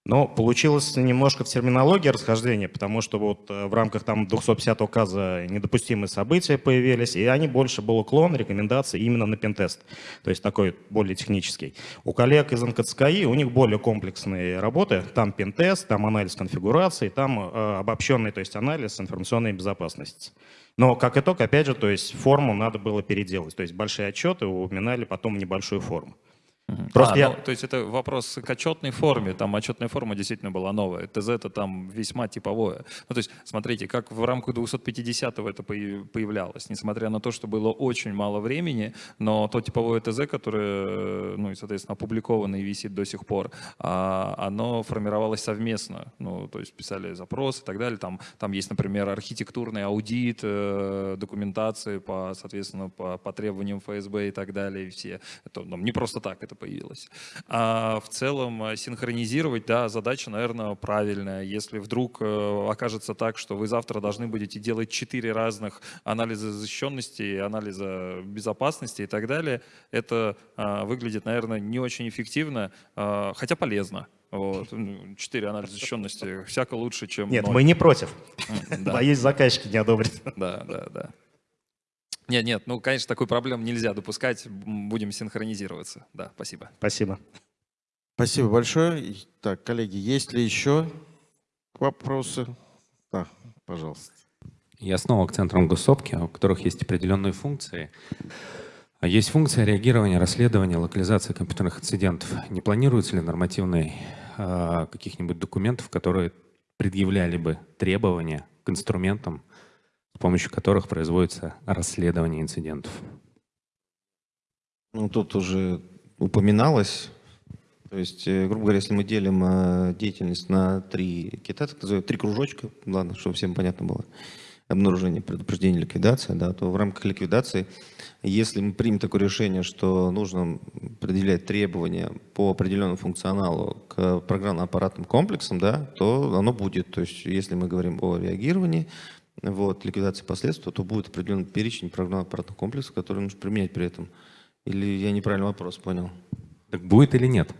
Но получилось немножко в терминологии расхождение, потому что вот э, в рамках там 250 указа недопустимые события появились, и они больше был уклон, рекомендации именно на пентест, то есть такой более технический. У коллег из НКЦКИ у них более комплексные работы, там пентест, там анализ конфигурации, там э, обобщенный, то есть анализ информационной безопасности. Но как итог, опять же, то есть форму надо было переделать, то есть большие отчеты упоминали потом небольшую форму. Просто а, я... ну, то есть это вопрос к отчетной форме, там отчетная форма действительно была новая, ТЗ это там весьма типовое. Ну то есть смотрите, как в рамках 250-го это появлялось, несмотря на то, что было очень мало времени, но то типовое ТЗ, которое, ну и соответственно опубликовано и висит до сих пор, а, оно формировалось совместно, ну то есть писали запросы и так далее, там, там есть, например, архитектурный аудит, э, документации по, соответственно, по, по требованиям ФСБ и так далее, и все, это ну, не просто так, это появилось. А в целом э, синхронизировать, да, задача, наверное, правильная. Если вдруг э, окажется так, что вы завтра должны будете делать четыре разных анализа защищенности, анализа безопасности и так далее, это а, выглядит, наверное, не очень эффективно, а, хотя полезно. Вот. Ну, четыре анализа защищенности всяко лучше, чем Нет, 0. мы не против. Боюсь, заказчики не одобрят. Да, да, да. Нет, нет, ну, конечно, такую проблему нельзя допускать. Будем синхронизироваться. Да, спасибо. Спасибо. Спасибо большое. Так, коллеги, есть ли еще вопросы? Да, пожалуйста. Я снова к центрам госсопки, у которых есть определенные функции. Есть функция реагирования, расследования, локализации компьютерных инцидентов. Не планируется ли нормативной э, каких-нибудь документов, которые предъявляли бы требования к инструментам, с помощью которых производится расследование инцидентов. Ну, тут уже упоминалось, то есть, э, грубо говоря, если мы делим э, деятельность на три кита, так называемые, три кружочка, ладно, чтобы всем понятно было, обнаружение, предупреждение, ликвидация, да, то в рамках ликвидации, если мы примем такое решение, что нужно определять требования по определенному функционалу к программно-аппаратным комплексам, да, то оно будет. То есть если мы говорим о реагировании, вот, ликвидации последствий, то будет определенный перечень программно-аппаратных комплексов, которые нужно применять при этом. Или я неправильно вопрос понял? Так будет или нет?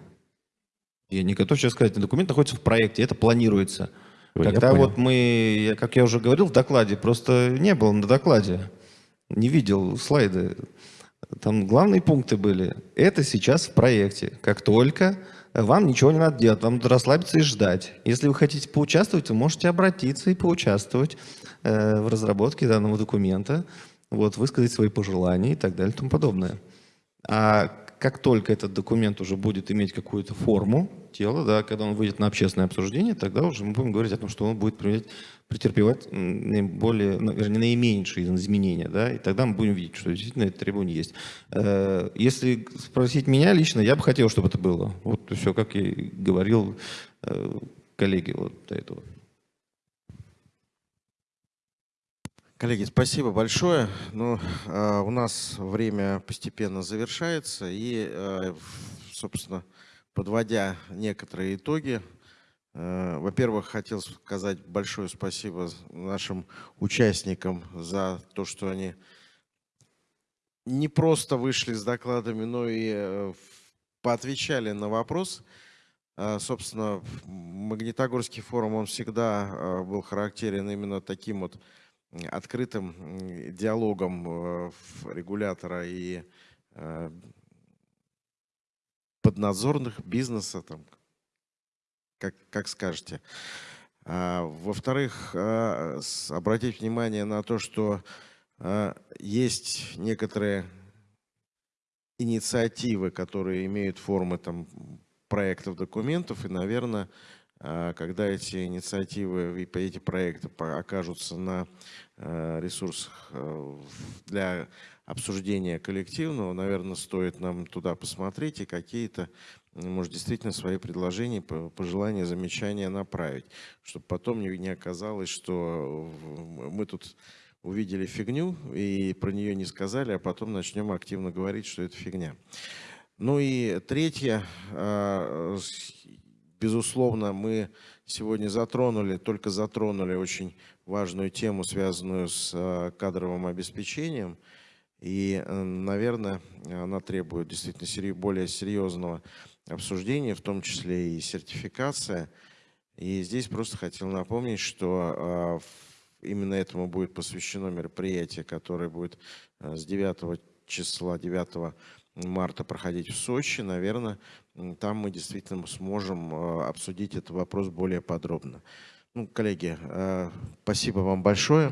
Я не готов сейчас сказать. Документ находится в проекте, это планируется. Ой, Когда вот мы, как я уже говорил в докладе, просто не был на докладе, не видел слайды. Там главные пункты были. Это сейчас в проекте. Как только вам ничего не надо делать, вам надо расслабиться и ждать. Если вы хотите поучаствовать, вы можете обратиться и поучаствовать в разработке данного документа, вот, высказать свои пожелания и так далее и тому подобное. А как только этот документ уже будет иметь какую-то форму тела, да, когда он выйдет на общественное обсуждение, тогда уже мы будем говорить о том, что он будет претерпевать наиболее, ну, вернее, наименьшие изменения, да, и тогда мы будем видеть, что действительно это требование есть. Э, если спросить меня лично, я бы хотел, чтобы это было. Вот все, как я говорил э, коллеге вот до этого. Коллеги, спасибо большое. Ну, э, у нас время постепенно завершается. И, э, собственно, подводя некоторые итоги, э, во-первых, хотел сказать большое спасибо нашим участникам за то, что они не просто вышли с докладами, но и э, поотвечали на вопрос. Собственно, Магнитогорский форум, он всегда был характерен именно таким вот открытым диалогом э, регулятора и э, поднадзорных бизнеса, там, как, как скажете. А, Во-вторых, а, обратить внимание на то, что а, есть некоторые инициативы, которые имеют формы там, проектов, документов, и, наверное, когда эти инициативы и эти проекты окажутся на а, ресурсах а, для обсуждения коллективного, наверное, стоит нам туда посмотреть и какие-то, может, действительно свои предложения, пожелания, замечания направить, чтобы потом не оказалось, что мы тут увидели фигню и про нее не сказали, а потом начнем активно говорить, что это фигня. Ну и третье, Безусловно, мы сегодня затронули, только затронули очень важную тему, связанную с а, кадровым обеспечением. И, э, наверное, она требует действительно более серьезного обсуждения, в том числе и сертификация. И здесь просто хотел напомнить, что именно этому будет посвящено мероприятие, которое будет с 9 числа, 9 марта проходить в Сочи. Наверное, там мы действительно сможем обсудить этот вопрос более подробно. Ну, коллеги, спасибо вам большое.